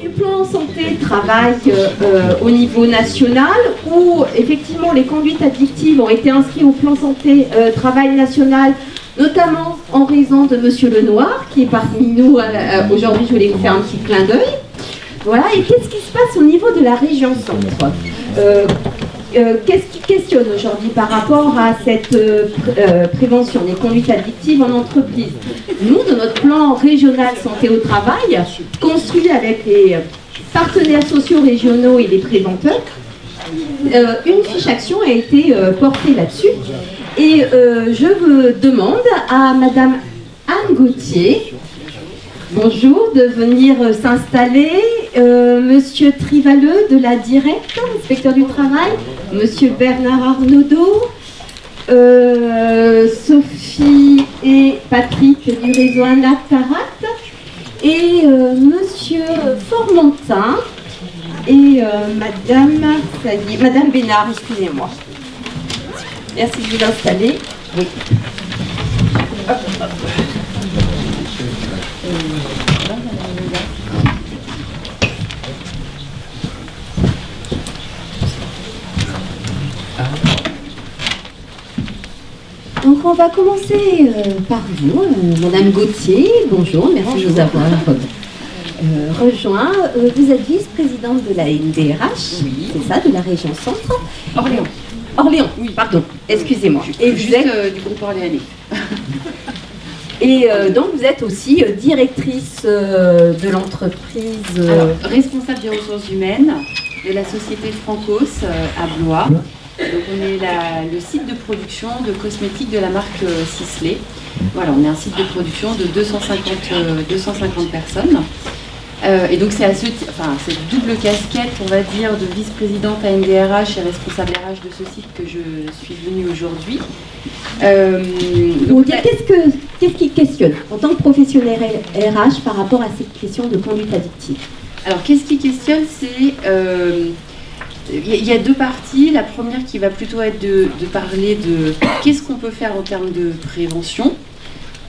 du plan santé-travail euh, euh, au niveau national, où effectivement les conduites addictives ont été inscrites au plan santé-travail national, notamment en raison de Monsieur Lenoir, qui est parmi nous euh, aujourd'hui. Je voulais vous faire un petit clin d'œil. Voilà, et qu'est-ce qui se passe au niveau de la région centre? Qu'est-ce qui questionne aujourd'hui par rapport à cette prévention des conduites addictives en entreprise? Nous, de notre plan régional santé au travail, construit avec les partenaires sociaux régionaux et les préventeurs, euh, une fiche action a été euh, portée là-dessus. Et euh, je demande à Madame Anne Gauthier, bonjour, de venir s'installer. Monsieur Trivaleux de la Directe, inspecteur du travail, Monsieur Bernard Arnaudot, Sophie et Patrick du réseau Anatarat, et euh, Monsieur Formentin et euh, Madame Bénard, excusez-moi. Merci de vous installer. Oui. Donc on va commencer euh, par vous, euh, Madame Gauthier. Bonjour, merci de nous avoir euh, rejoint. vous êtes vice-présidente de la NDRH, c'est ça, de la région centre Orléans. Orléans, oui, pardon, excusez-moi. Et vous êtes du groupe orléanais. Et donc vous êtes aussi directrice de l'entreprise... responsable des ressources humaines de la société Francos à Blois. Donc on est le site de production de cosmétiques de la marque euh, Sisley. Voilà, on est un site de production de 250, 250 euh, personnes. Euh, et donc c'est à ce, enfin, cette double casquette, on va dire, de vice-présidente à NDRH et responsable RH de ce site que je suis venue aujourd'hui. qu'est-ce, qu'est-ce qui questionne en tant que professionnel RH par rapport à cette question de conduite addictive? Alors qu'est-ce qui questionne C'est il y a deux parties. La première qui va plutôt être de, parler de qu'est-ce qu'on peut faire en termes de prévention.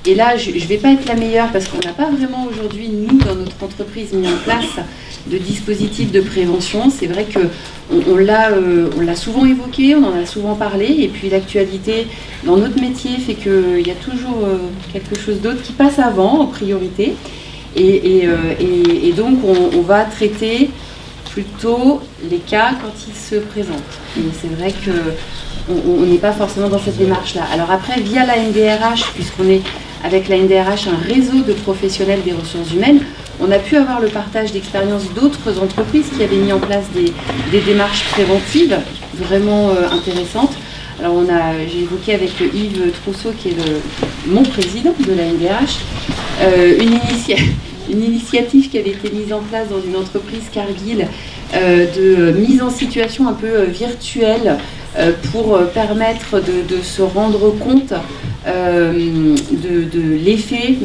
Et là, je ne vais pas être la meilleure parce qu'on n'a pas vraiment aujourd'hui, nous, dans notre entreprise, mis en place de dispositifs de prévention. C'est vrai qu'on on, euh, l'a souvent évoqué, on en a souvent parlé, et puis l'actualité dans notre métier fait qu'il y a toujours euh, quelque chose d'autre qui passe avant, en priorité. Et, euh, donc, on va traiter plutôt les cas quand ils se présentent. Et c'est vrai qu'on n'est pas forcément dans cette démarche-là. Alors après, via la NDRH, puisqu'on est avec la NDRH un réseau de professionnels des ressources humaines, on a pu avoir le partage d'expériences d'autres entreprises qui avaient mis en place des, démarches préventives vraiment euh, intéressantes. Alors on a, j'ai évoqué avec Yves Trousseau, qui est le, mon président de la NDRH, euh, une initiative une initiative qui avait été mise en place dans une entreprise Cargill euh, de mise en situation un peu euh, virtuelle euh, pour permettre de, se rendre compte de, l'effet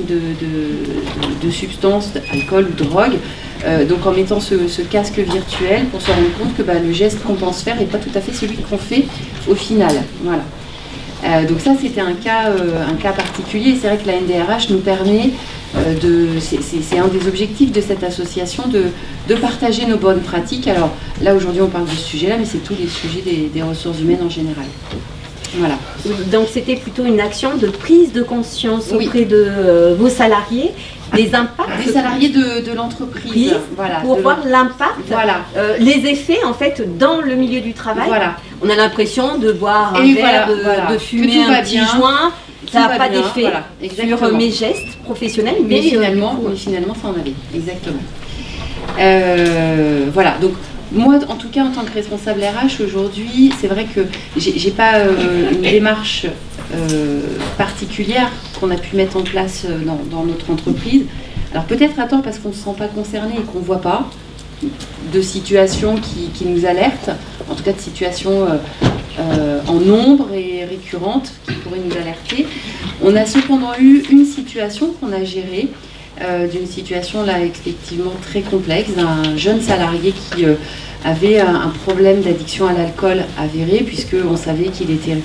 de, substances, alcool ou drogue. donc en mettant ce, casque virtuel pour se rendre compte que bah, le geste qu'on pense faire n'est pas tout à fait celui qu'on fait au final. Voilà. donc ça c'était un cas, un cas particulier. C'est vrai que la NDRH nous permet c'est un des objectifs de cette association de, partager nos bonnes pratiques. Alors là aujourd'hui on parle de ce sujet-là, mais c'est tous les sujets des, ressources humaines en général. Voilà. Donc c'était plutôt une action de prise de conscience auprès de euh, vos salariés des impacts des salariés de, l'entreprise. Voilà, pour voir l'impact voilà. Euh, les effets en fait dans le milieu du travail. Voilà. on a l'impression de boire un verre de, fumer un petit joint. Ça n'a pas d'effet sur mes gestes professionnels, mais, finalement, finalement, ça en avait, exactement. Euh, voilà, donc moi, en tout cas, en tant que responsable RH, aujourd'hui, c'est vrai que j'ai pas euh, une démarche euh, particulière qu'on a pu mettre en place dans, notre entreprise. Alors peut-être à tort parce qu'on ne se sent pas concerné et qu'on ne voit pas de situations qui, nous alertent, en tout cas de situations euh, en nombre et récurrentes qui pourraient nous alerter. On a cependant eu une situation qu'on a gérée d'une situation là effectivement très complexe d'un jeune salarié qui avait un, problème d'addiction à l'alcool avéré, puisqu'on savait qu'il était,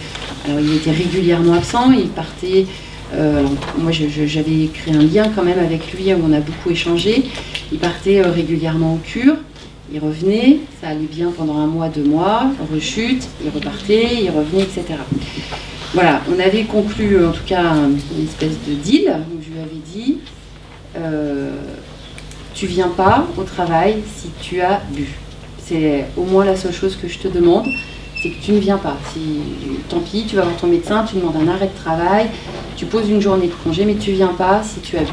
régulièrement absent, il partait. Euh, moi, j'avais créé un lien quand même avec lui, où on a beaucoup échangé. Il partait euh, régulièrement en cure, il revenait, ça allait bien pendant un mois, deux mois, rechute, il repartait, il revenait, etc. Voilà, on avait conclu en tout cas une espèce de deal où je lui avais dit euh, Tu viens pas au travail si tu as bu. C'est au moins la seule chose que je te demande, c'est que tu ne viens pas. Si, tant pis, tu vas voir ton médecin, tu demandes un arrêt de travail, tu poses une journée de congé, mais tu viens pas si tu as bu.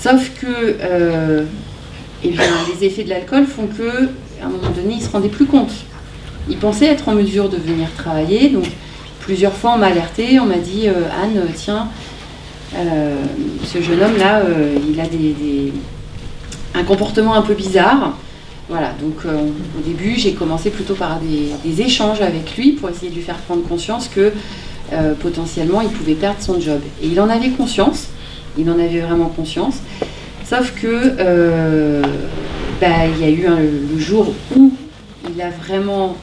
Sauf que euh, eh bien, les effets de l'alcool font que, à un moment donné, il ne se rendait plus compte. Il pensait être en mesure de venir travailler, donc plusieurs fois on m'a alerté, on m'a dit euh, Anne, tiens, ce jeune homme-là, il a un comportement un peu bizarre. Voilà, donc euh, au début, j'ai commencé plutôt par des, échanges avec lui pour essayer de lui faire prendre conscience que euh, potentiellement il pouvait perdre son job. Et il en avait conscience, il en avait vraiment conscience, sauf que euh, bah, il y a eu le jour où il a vraiment,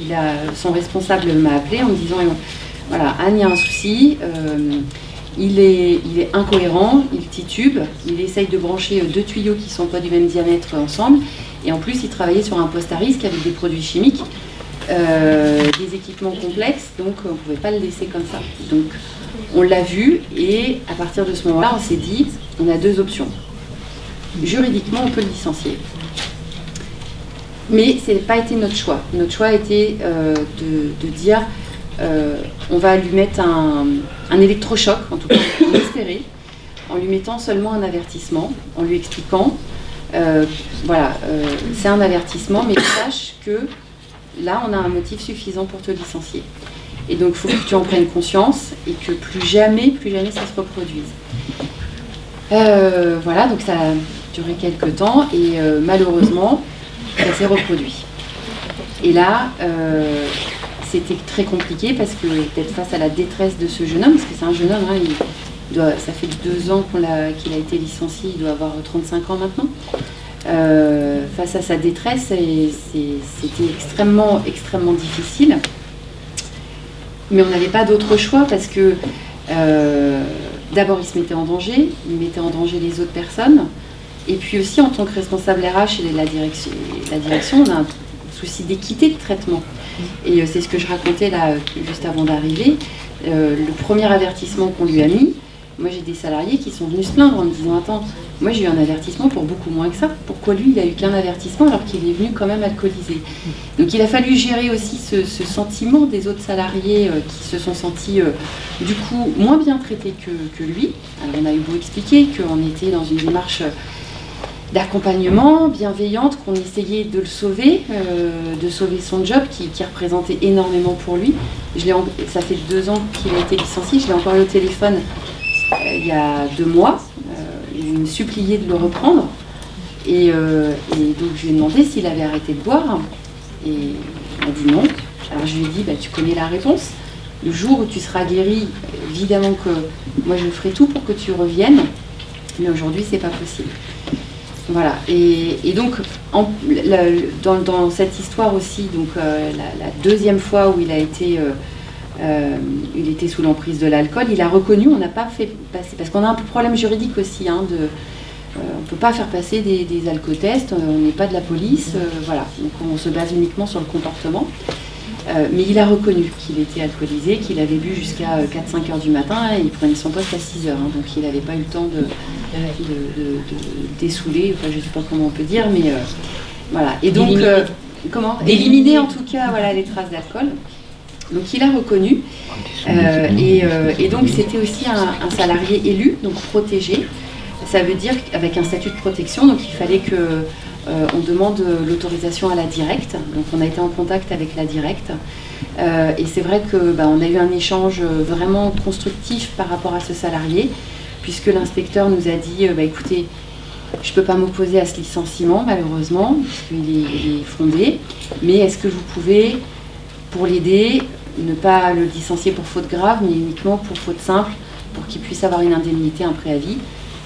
il a, son responsable m'a appelé en me disant voilà, Anne, il y a un souci il est, incohérent, il titube, il essaye de brancher euh, deux tuyaux qui ne sont pas du même diamètre ensemble, et en plus il travaillait sur un poste à risque avec des produits chimiques, euh, des équipements complexes, donc on ne pouvait pas le laisser comme ça. Donc on l'a vu, et à partir de ce moment-là, on s'est dit, on a deux options. Juridiquement, on peut le licencier. Mais ce n'a pas été notre choix. Notre choix été euh, de dire, on va lui mettre un, électrochoc, en tout cas espéré, en lui mettant seulement un avertissement, en lui expliquant, euh, voilà, euh, c'est un avertissement, mais sache que là, on a un motif suffisant pour te licencier. Et donc, il faut que tu en prennes conscience et que plus jamais, plus jamais ça se reproduise. voilà, donc ça a duré quelques temps et malheureusement, ça s'est reproduit. Et là, c'était très compliqué parce que d'être face à la détresse de ce jeune homme, parce que c'est un jeune homme, hein, ça fait deux ans qu'il a, été licencié, il doit avoir 35 ans maintenant. Euh, face à sa détresse, c'était extrêmement, extrêmement difficile. Mais on n'avait pas d'autre choix parce que euh, d'abord il se mettait en danger, il mettait en danger les autres personnes. Et puis aussi en tant que responsable RH et la direction, la direction on a un souci d'équité de traitement. Et euh, c'est ce que je racontais là, euh, juste avant d'arriver. Euh, le premier avertissement qu'on lui a mis, moi j'ai des salariés qui sont venus se plaindre en me disant Attends, moi j'ai eu un avertissement pour beaucoup moins que ça. Pourquoi lui il a eu qu'un avertissement alors qu'il est venu quand même alcoolisé? Donc il a fallu gérer aussi ce, sentiment des autres salariés qui se sont sentis du coup moins bien traités que, lui. Alors on a eu beau expliquer qu'on était dans une démarche d'accompagnement bienveillante, qu'on essayait de le sauver, euh, de sauver son job qui, représentait énormément pour lui. Je ça fait deux ans qu'il a été licencié, je l'ai encore eu au téléphone euh, il y a deux mois. Euh, il me suppliait de le reprendre. Et, donc je lui ai demandé s'il avait arrêté de boire. Et il m'a dit non. Alors je lui ai dit, bah, tu connais la réponse. Le jour où tu seras guéri, évidemment que moi je ferai tout pour que tu reviennes. Mais aujourd'hui, c'est pas possible. Voilà, et, donc dans, cette histoire aussi, donc euh, la, deuxième fois où il a été, euh, euh, il était sous l'emprise de l'alcool, il a reconnu, on n'a pas fait passer, parce qu'on a un problème juridique aussi, hein, de, on ne peut pas faire passer des, des alcotests, on n'est pas de la police, voilà, donc on se base uniquement sur le comportement. Mais il a reconnu qu'il était alcoolisé, qu'il avait bu jusqu'à 4-5 euh, heures du matin et il prenait son poste à 6 heures. Hein, donc il n'avait pas eu le temps de, de, dessouler, enfin je ne sais pas comment on peut dire, mais euh, voilà. Et donc, comment D'éliminer en tout cas voilà, les traces d'alcool. Donc il a reconnu. Et, donc c'était aussi un, un, salarié élu, donc protégé. Ça veut dire avec un statut de protection, donc il fallait que euh, on demande l'autorisation à la directe. Donc on a été en contact avec la directe. Euh, et c'est vrai que bah, on a eu un échange vraiment constructif par rapport à ce salarié, puisque l'inspecteur nous a dit bah, écoutez, je ne peux pas m'opposer à ce licenciement, malheureusement, puisqu'il est, est, fondé, mais est-ce que vous pouvez, pour l'aider, ne pas le licencier pour faute grave, mais uniquement pour faute simple, pour qu'il puisse avoir une indemnité, un préavis?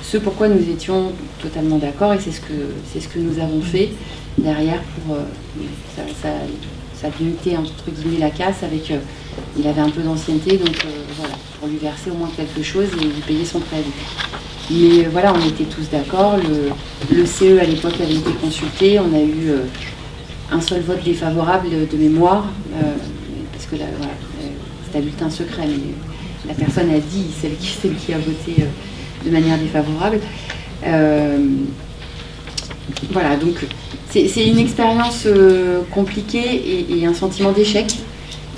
Ce pourquoi nous étions totalement d'accord et c'est ce, que, ce que nous avons fait derrière pour ça, ça, ça entre guillemets la casse avec il avait un peu d'ancienneté donc voilà lui verser au moins quelque chose et lui payer son préavis. Mais voilà, on était tous d'accord. Le, CE à l'époque avait été consulté. On a eu un seul vote défavorable de mémoire, parce que là, c'est un bulletin secret, mais la personne a dit, celle qui, celle qui a voté euh, de manière défavorable. Euh, voilà, donc c'est une expérience euh, compliquée et, un sentiment d'échec,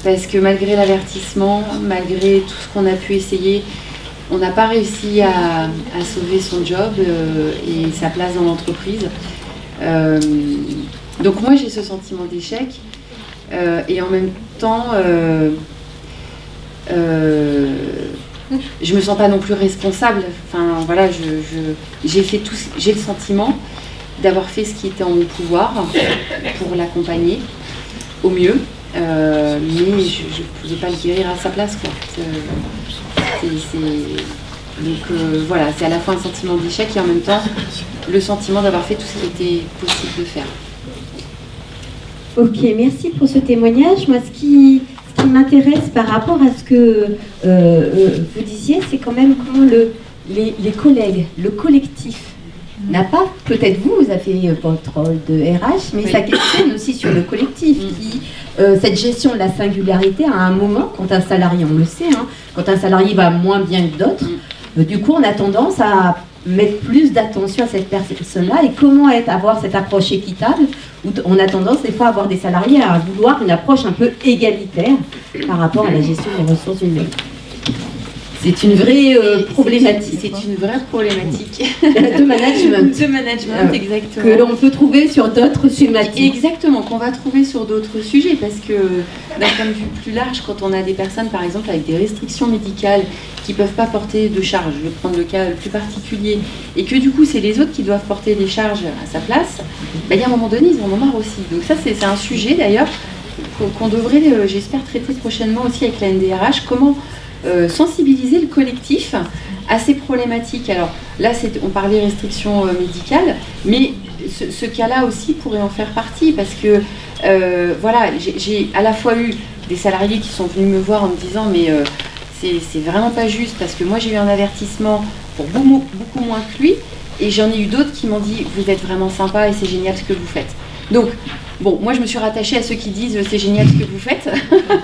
parce que malgré l'avertissement, malgré tout ce qu'on a pu essayer, on n'a pas réussi à, sauver son job et sa place dans l'entreprise. donc moi j'ai ce sentiment d'échec et en même temps euh, je me sens pas non plus responsable. Enfin voilà, j'ai j'ai le sentiment d'avoir fait ce qui était en mon pouvoir pour l'accompagner au mieux, euh, mais je ne pouvais pas le guérir à sa place. Quoi. donc euh, voilà, c'est à la fois un sentiment d'échec et en même temps le sentiment d'avoir fait tout ce qui était possible de faire. Ok, merci pour ce témoignage. Moi, ce qui, m'intéresse par rapport à ce que euh, euh, vous disiez, c'est quand même comment le, les, collègues, le collectif, n'a pas, peut-être vous, vous avez votre rôle de RH, mais ça questionne aussi sur le collectif. Mm. Euh, cette gestion de la singularité, à un moment, quand un salarié, on le sait, hein, quand un salarié va moins bien que d'autres, mm. du coup, on a tendance à mettre plus d'attention à cette personne-là et comment être, avoir cette approche équitable où on a tendance des fois à avoir des salariés à vouloir une approche un peu égalitaire par rapport à la gestion des ressources humaines? C'est une vraie euh, problématique. C'est une vraie problématique. de management. De management, euh, exactement. Que l'on peut trouver sur d'autres thématiques. Exactement, qu'on va trouver sur d'autres sujets, parce que d'un point de vue plus large, quand on a des personnes, par exemple, avec des restrictions médicales qui ne peuvent pas porter de charges, je vais prendre le cas le plus particulier, et que du coup, c'est les autres qui doivent porter des charges à sa place, bah, il y a un moment donné, ils en ont marre aussi. Donc ça, c'est un sujet d'ailleurs qu'on devrait, euh, j'espère, traiter prochainement aussi avec la NDRH. Comment euh, sensibiliser le collectif à ces problématiques. Alors là, on parlait restrictions euh, médicales, mais ce, cas-là aussi pourrait en faire partie parce que euh, voilà, j'ai à la fois eu des salariés qui sont venus me voir en me disant mais c'est vraiment pas juste parce que moi j'ai eu un avertissement pour beaucoup, moins que lui et j'en ai eu d'autres qui m'ont dit vous êtes vraiment sympa et c'est génial ce que vous faites. Bon, moi je me suis rattachée à ceux qui disent euh, c'est génial ce que vous faites.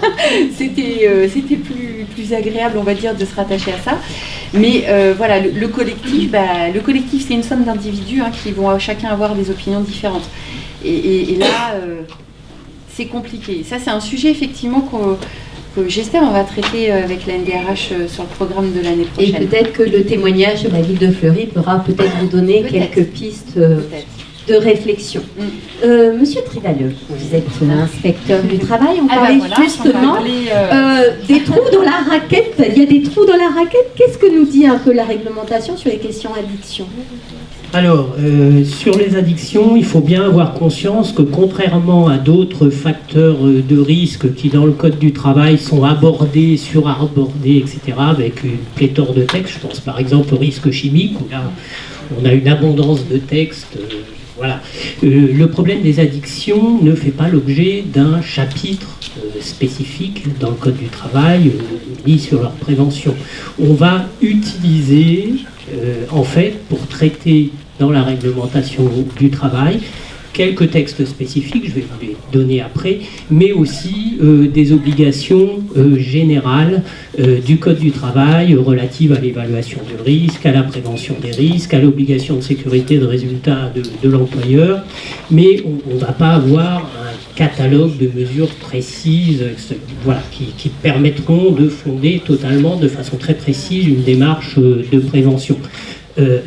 c'était euh, c'était plus, plus agréable, on va dire, de se rattacher à ça. Mais euh, voilà, le, collectif, bah, le collectif c'est une somme d'individus hein, qui vont chacun avoir des opinions différentes. Et, là, c'est compliqué. Ça, c'est un sujet effectivement que j'espère on va traiter avec la NDRH sur le programme de l'année prochaine. Et peut-être que le témoignage de la ville de Fleury pourra peut-être vous donner quelques pistes de réflexion. Mm. Euh, Monsieur Trivalieux, vous êtes inspecteur du travail, on ah parlait bah justement euh, euh, des trous dans la raquette. Il y a des trous dans la raquette. Qu'est-ce que nous dit un peu la réglementation sur les questions addiction? Alors, sur les addictions, il faut bien avoir conscience que contrairement à d'autres facteurs de risque qui, dans le Code du travail, sont abordés, surabordés, etc., avec une pléthore de textes, je pense par exemple au risque chimique, où là, on a une abondance de textes voilà. Euh, le problème des addictions ne fait pas l'objet d'un chapitre euh, spécifique dans le Code du travail, euh, ni sur leur prévention. On va utiliser, en fait, pour traiter dans la réglementation du travail, quelques textes spécifiques, je vais vous les donner après, mais aussi euh, des obligations euh, générales euh, du Code du travail relatives à l'évaluation du risque, à la prévention des risques, à l'obligation de sécurité de résultats de, l'employeur, mais on ne va pas avoir un catalogue de mesures précises qui, permettront de fonder totalement, de façon très précise, une démarche de prévention.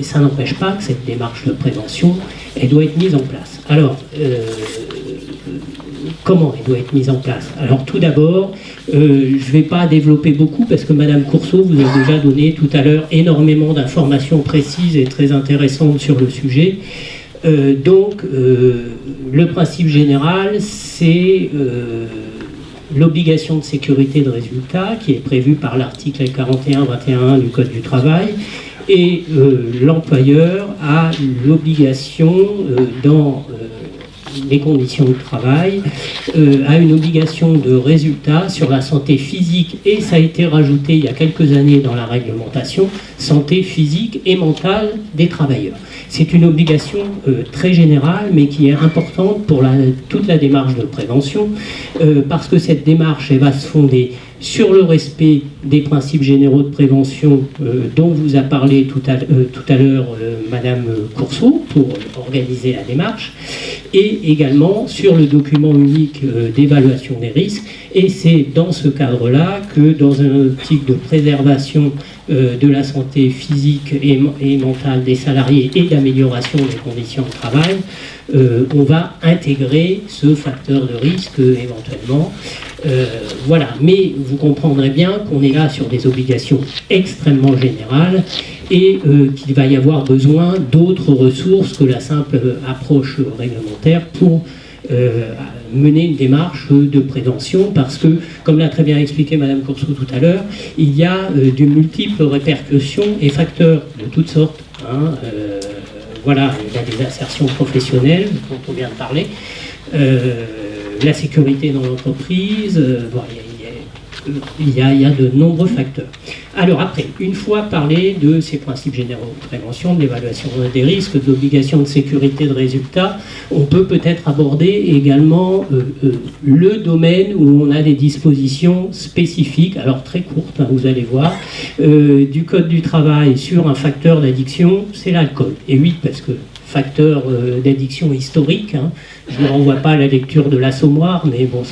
ça n'empêche pas que cette démarche de prévention, elle doit être mise en place. Alors, euh, comment elle doit être mise en place? Alors tout d'abord, euh, je ne vais pas développer beaucoup parce que Madame Courceau vous a déjà donné tout à l'heure énormément d'informations précises et très intéressantes sur le sujet. Euh, donc, le principe général, c'est l'obligation de sécurité de résultat qui est prévue par l'article 41-21 du Code du travail Et l'employeur a l'obligation dans les conditions de travail, euh, a une obligation de résultat sur la santé physique et ça a été rajouté il y a quelques années dans la réglementation, santé physique et mentale des travailleurs. C'est une obligation euh, très générale mais qui est importante pour la, toute la démarche de prévention euh, parce que cette démarche elle va se fonder sur le respect des principes généraux de prévention euh, dont vous a parlé tout à, euh, à l'heure euh, Madame Courceau pour organiser la démarche, et également sur le document unique d'évaluation des risques. Et c'est dans ce cadre-là que, dans un optique de préservation de la santé physique et, et mentale des salariés et d'amélioration des conditions de travail, on va intégrer ce facteur de risque éventuellement euh, voilà, mais vous comprendrez bien qu'on est là sur des obligations extrêmement générales et euh, qu'il va y avoir besoin d'autres ressources que la simple approche réglementaire pour euh, mener une démarche de prévention parce que, comme l'a très bien expliqué Madame Courceau tout à l'heure, il y a de multiples répercussions et facteurs de toutes sortes. Hein, voilà, il y a des insertions professionnelles dont on vient de parler la sécurité dans l'entreprise, euh, il, y a, de nombreux facteurs. Alors après, une fois parlé de ces principes généraux de prévention, de l'évaluation des risques, de l'obligation de sécurité de résultats, on peut peut-être aborder également euh, euh, le domaine où on a des dispositions spécifiques, alors très courtes, hein, vous allez voir, du Code du travail sur un facteur d'addiction, c'est l'alcool. Et oui, parce que facteur d'addiction historique, hein, je ne renvoie pas à la lecture de l'assommoir, mais bon,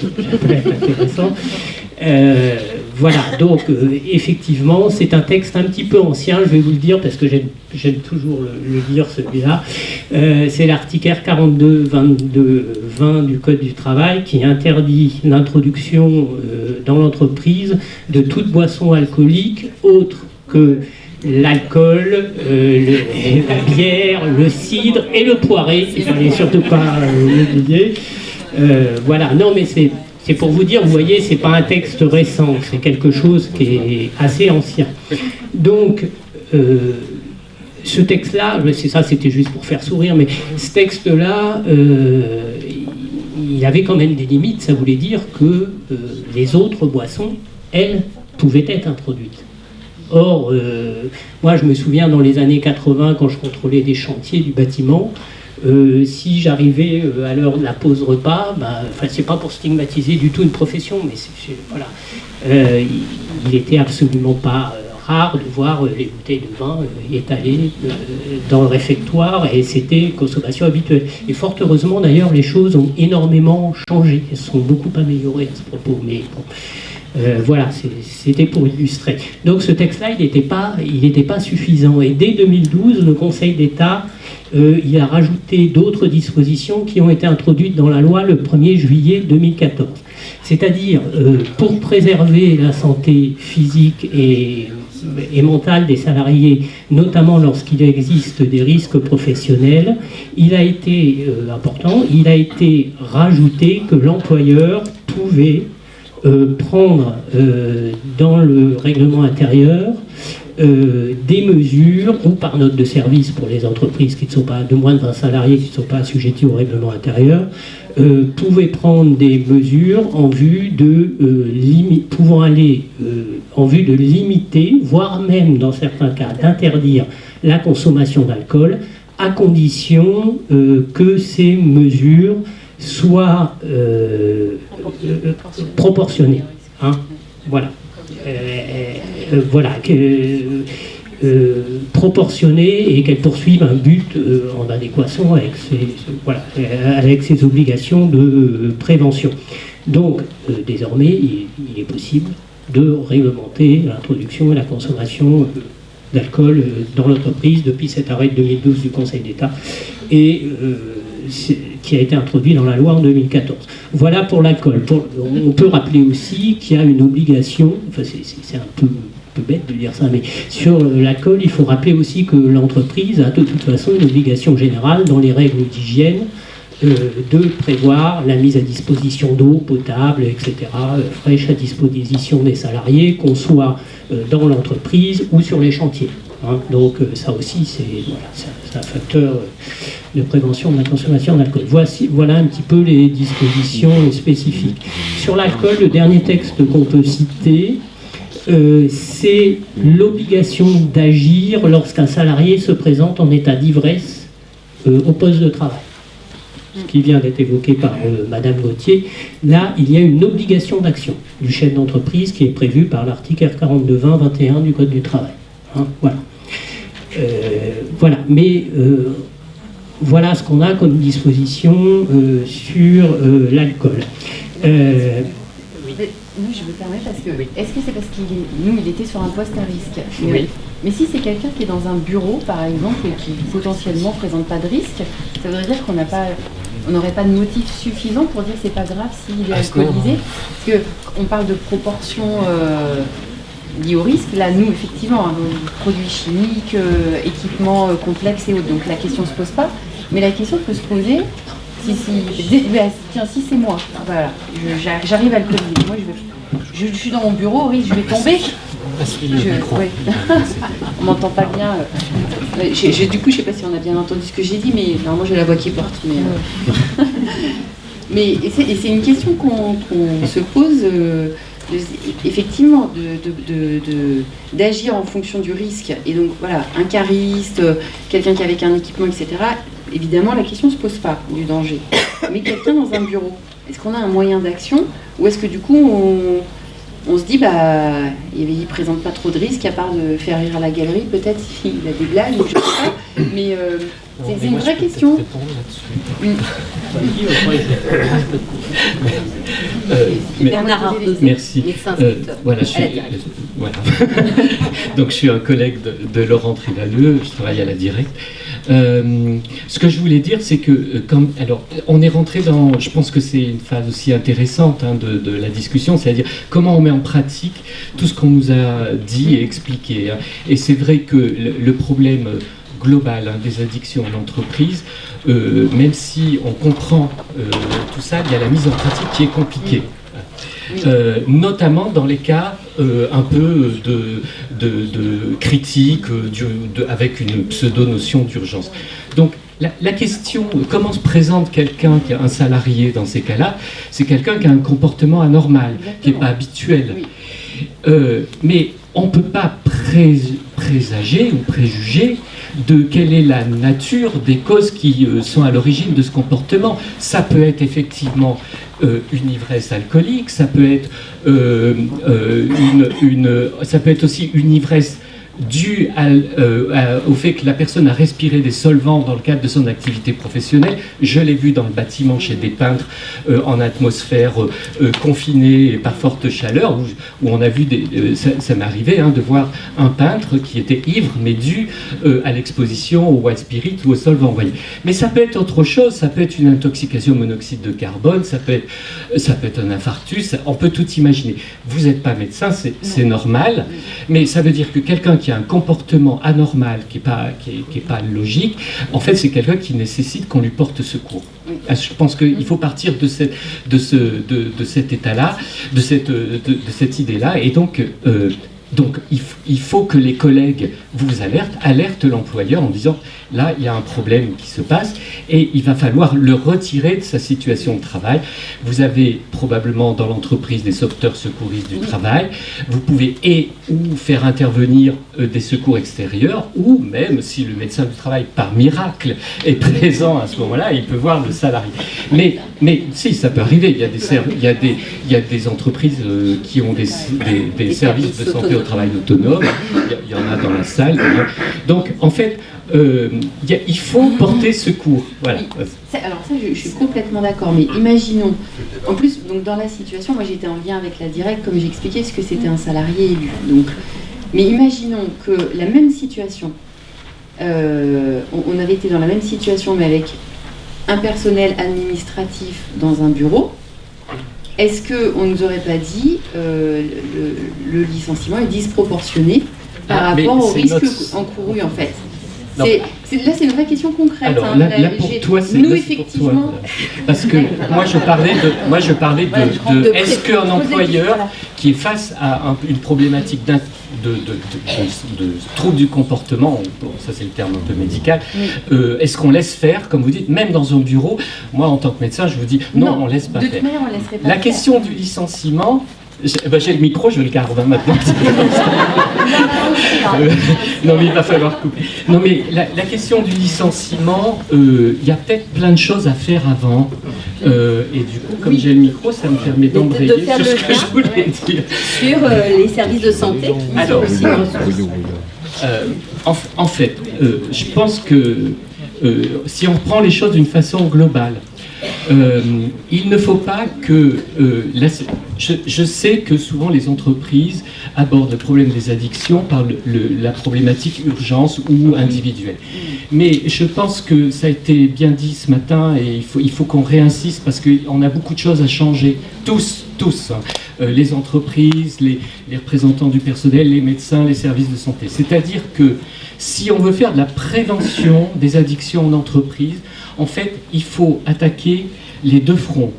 être intéressant. Euh, voilà, donc euh, effectivement, c'est un texte un petit peu ancien, je vais vous le dire parce que j'aime toujours le, dire celui-là. Euh, c'est l'article R42 22 20 du Code du travail qui interdit l'introduction dans l'entreprise de toute boisson alcoolique autre que l'alcool, euh, la bière, le cidre et le poiré, il surtout pas euh, l'oublier. Euh, voilà, non mais c'est c'est pour vous dire, vous voyez, c'est pas un texte récent, c'est quelque chose qui est assez ancien. Donc, ce texte-là, c'est ça, c'était juste pour faire sourire, mais ce texte-là, il avait quand même des limites, ça voulait dire que les autres boissons, elles, pouvaient être introduites. Or, euh, moi je me souviens dans les années 80, quand je contrôlais des chantiers du bâtiment, euh, si j'arrivais euh, à l'heure de la pause repas, bah, c'est pas pour stigmatiser du tout une profession, mais voilà, il, était absolument pas rare de voir les bouteilles de vin étalées dans le réfectoire et c'était consommation habituelle. Et fort heureusement d'ailleurs les choses ont énormément changé, elles sont beaucoup améliorées à ce propos. Euh, voilà, c'était pour illustrer. Donc ce texte-là, il n'était pas, pas suffisant. Et dès 2012, le Conseil d'État euh, il a rajouté d'autres dispositions qui ont été introduites dans la loi le 1er juillet 2014. C'est-à-dire, euh, pour préserver la santé physique et, mentale des salariés, notamment lorsqu'il existe des risques professionnels, il a été important, il a été rajouté que l'employeur pouvait euh, prendre euh, dans le règlement intérieur euh, des mesures, ou par note de service pour les entreprises qui ne sont pas de moins de 20 salariés, qui ne sont pas assujettis au règlement intérieur, euh, pouvaient prendre des mesures en vue de pouvant aller en vue de limiter, voire même dans certains cas d'interdire la consommation d'alcool, à condition que ces mesures soient proportionné. Hein voilà. Euh, euh, voilà. Euh, proportionné et qu'elle poursuive un but en adéquation avec ses, voilà, avec ses obligations de prévention. Donc, désormais, il, est possible de réglementer l'introduction et la consommation d'alcool dans l'entreprise depuis cet arrêt de 2012 du Conseil d'État. Et qui a été introduit dans la loi en 2014. Voilà pour l'alcool. On peut rappeler aussi qu'il y a une obligation, enfin c'est un peu, bête de dire ça, mais sur l'alcool, il faut rappeler aussi que l'entreprise a de toute façon une obligation générale dans les règles d'hygiène euh, de prévoir la mise à disposition d'eau potable, etc., euh, fraîche à disposition des salariés, qu'on soit euh, dans l'entreprise ou sur les chantiers. Hein. Donc euh, ça aussi, c'est un facteur de prévention de la consommation d'alcool. Voici, voilà un petit peu les dispositions spécifiques. Sur l'alcool, le dernier texte qu'on peut citer, euh, c'est l'obligation d'agir lorsqu'un salarié se présente en état d'ivresse euh, au poste de travail. Ce qui vient d'être évoqué par Madame Gauthier, là, il y a une obligation d'action du chef d'entreprise qui est prévue par l'article R4220-21 du Code du travail. Hein, voilà. Euh, voilà, mais euh, voilà ce qu'on a comme disposition euh, sur l'alcool. Oui, je me permets parce que est-ce que c'est parce qu'il nous il était sur un poste à risque? Oui. Mais si c'est quelqu'un qui est dans un bureau par exemple et qui potentiellement ne présente pas de risque, ça voudrait dire qu'on n'a pas on n'aurait pas de motif suffisant pour dire que c'est pas grave s'il est ah, alcoolisé? Parce qu'on parle de proportion liés au risque. Là, nous, effectivement, hein, produits chimiques, euh, équipements euh, complexes et autres, donc la question ne se pose pas. Mais la question peut se poser, si, si, tiens, si c'est moi, voilà, j'arrive à le coller. Moi, je, je, suis dans mon bureau, oui, je vais tomber. Je, on m'entend pas bien. Euh. du coup, je sais pas si on a bien entendu ce que j'ai dit, mais normalement j'ai la voix qui porte. Mais, mais c'est une question qu'on se pose effectivement d'agir en fonction du risque. Et donc voilà, un cariste, quelqu'un qui avec un équipement, etc. Évidemment, la question ne se pose pas du danger. Mais quelqu'un dans un bureau, est-ce qu'on a un moyen d'action ou est-ce que du coup on, se dit bah il ne présente pas trop de risques à part de faire rire à la galerie, peut-être s'il a des blagues, je sais pas. Mais euh, c'est une vraie question. Euh, Bernard merci. Euh, voilà, je suis, voilà. Donc je suis un collègue de, Laurent Trinaleux, je travaille à la Directe. Euh, ce que je voulais dire, c'est que comme, alors, on est rentré dans, je pense que c'est une phase aussi intéressante hein, de, la discussion, c'est-à-dire comment on met en pratique tout ce qu'on nous a dit et expliqué. Hein. Et c'est vrai que le problème global hein, des addictions en entreprise, euh, même si on comprend euh, tout ça, il y a la mise en pratique qui est compliquée. Euh, notamment dans les cas un peu de, de, critique avec une pseudo-notion d'urgence. Donc la, question, comment se présente quelqu'un qui est un salarié dans ces cas-là C'est quelqu'un qui a un comportement anormal, qui n'est pas habituel. mais on ne peut pas présager ou préjuger de quelle est la nature des causes qui euh, sont à l'origine de ce comportement. Ça peut être effectivement euh, une ivresse alcoolique, ça peut être, euh, une, ça peut être aussi une ivresse dû euh, au fait que la personne a respiré des solvants dans le cadre de son activité professionnelle. Je l'ai vu dans le bâtiment chez des peintres euh, en atmosphère euh, confinée et par forte chaleur, où, on a vu, des, ça, m'est arrivé hein, de voir un peintre qui était ivre, mais dû à l'exposition au white spirit ou au solvant. Voyez. Mais ça peut être autre chose, ça peut être une intoxication au monoxyde de carbone, ça peut être, ça peut être un infarctus, on peut tout imaginer. Vous n'êtes pas médecin, c'est normal, mais ça veut dire que quelqu'un qui qui a un comportement anormal, qui n'est pas, qui pas logique, en fait, c'est quelqu'un qui nécessite qu'on lui porte secours. Je pense qu'il faut partir de, cette, de, ce, de, de cet état-là, de cette, de, cette idée-là, et donc euh, donc il, faut que les collègues vous alertent, alertent l'employeur en disant là il y a un problème qui se passe et il va falloir le retirer de sa situation de travail. Vous avez probablement dans l'entreprise des sauveteurs secouristes du travail, vous pouvez et ou faire intervenir euh, des secours extérieurs ou même si le médecin du travail par miracle est présent à ce moment-là, il peut voir le salarié. Mais, mais si ça peut arriver, il y a des, il y a des, il y a des entreprises euh, qui ont des, des services de santé travail autonome, il y, en a dans la salle. Donc, en fait, euh, il faut porter secours. Voilà. alors ça, je, suis complètement d'accord, mais imaginons, en plus, donc dans la situation, moi j'étais en lien avec la directe, comme j'expliquais ce que c'était un salarié élu. Donc, mais imaginons que la même situation, euh, on, avait été dans la même situation, mais avec un personnel administratif dans un bureau, est-ce qu'on ne nous aurait pas dit euh, le, licenciement est disproportionné par ah, rapport au risque encouru en fait là, c'est une vraie question concrète. Alors, hein. là, pour toi, c'est nous effectivement. parce que moi, je parlais de, moi, je parlais de, est-ce qu'un employeur qui est face à une problématique de, de, trouble du comportement, ça c'est le terme un peu médical, euh, est-ce qu'on laisse faire, comme vous dites, même dans un bureau? Moi, en tant que médecin, je vous dis non, on laisse pas faire. La question du licenciement, ben, j'ai le micro, je le garde hein, maintenant. non mais il va falloir couper. Non mais la, question du licenciement, euh, il y a peut-être plein de choses à faire avant. Euh, et du coup, comme j'ai le micro, ça me permet d'embrayer sur ce que je voulais dire. Sur euh, les services de santé Alors, en, en, fait, je pense que si on prend les choses d'une façon globale, il ne faut pas que... Euh, je, sais que souvent les entreprises abordent le problème des addictions par la problématique urgence ou individuelle. Mais je pense que ça a été bien dit ce matin et il faut, il faut qu'on réinsiste parce qu'on a beaucoup de choses à changer. Tous, tous. Hein. Euh, les entreprises, les, les représentants du personnel, les médecins, les services de santé. C'est-à-dire que si on veut faire de la prévention des addictions en entreprise, en fait, il faut attaquer les deux fronts.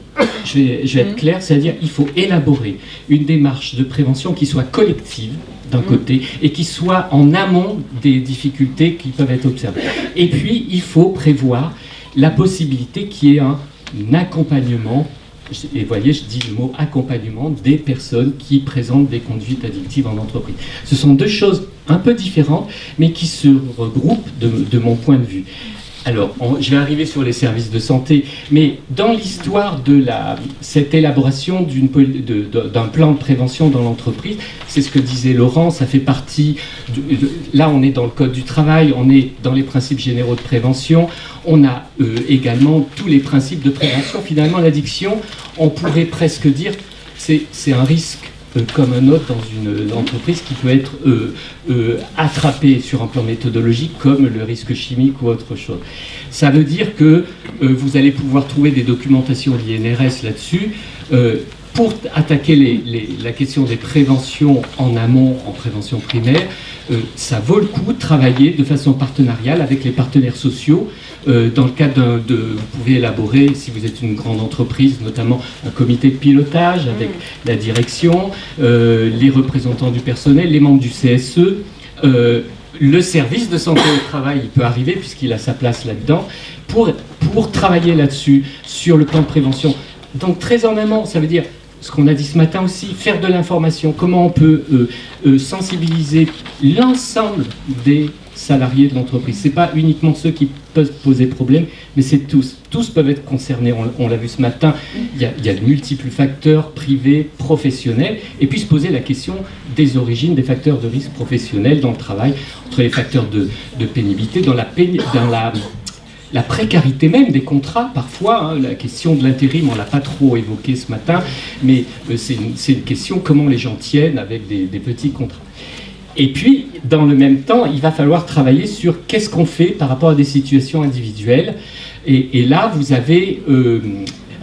Je vais, être mm. clair, c'est-à-dire il faut élaborer une démarche de prévention qui soit collective d'un mm. côté et qui soit en amont des difficultés qui peuvent être observées. Et puis, il faut prévoir la possibilité qu'il y ait un accompagnement et vous voyez, je dis le mot accompagnement des personnes qui présentent des conduites addictives en entreprise. Ce sont deux choses un peu différentes, mais qui se regroupent de mon point de vue. Alors, je vais arriver sur les services de santé, mais dans l'histoire de la, cette élaboration d'un plan de prévention dans l'entreprise, c'est ce que disait Laurent, ça fait partie, là on est dans le code du travail, on est dans les principes généraux de prévention, on a euh, également tous les principes de prévention. Finalement, l'addiction, on pourrait presque dire, c'est un risque comme un autre dans une entreprise qui peut être euh, euh, attrapé sur un plan méthodologique comme le risque chimique ou autre chose. Ça veut dire que vous allez pouvoir trouver des documentations de l'INRS là-dessus pour attaquer la question des préventions en amont, en prévention primaire, ça vaut le coup de travailler de façon partenariale avec les partenaires sociaux euh, dans le cadre de, vous pouvez élaborer, si vous êtes une grande entreprise, notamment un comité de pilotage avec mm. la direction, euh, les représentants du personnel, les membres du CSE, euh, le service de santé au travail, il peut arriver puisqu'il a sa place là-dedans, pour, pour travailler là-dessus, sur le plan de prévention. Donc très en amont, ça veut dire ce qu'on a dit ce matin aussi, faire de l'information, comment on peut sensibiliser l'ensemble des salariés de l'entreprise. Ce n'est pas uniquement ceux qui peuvent poser problème, mais c'est tous. Tous peuvent être concernés. On, l'a vu ce matin, il y, a, de multiples facteurs privés, professionnels, et puis se poser la question des origines des facteurs de risque professionnels dans le travail, entre les facteurs de, pénibilité, dans la, dans la la précarité même des contrats, parfois, hein, la question de l'intérim, on ne l'a pas trop évoqué ce matin, mais euh, c'est une, question comment les gens tiennent avec des petits contrats. Et puis, dans le même temps, il va falloir travailler sur qu'est-ce qu'on fait par rapport à des situations individuelles. Et, là, vous avez... Euh,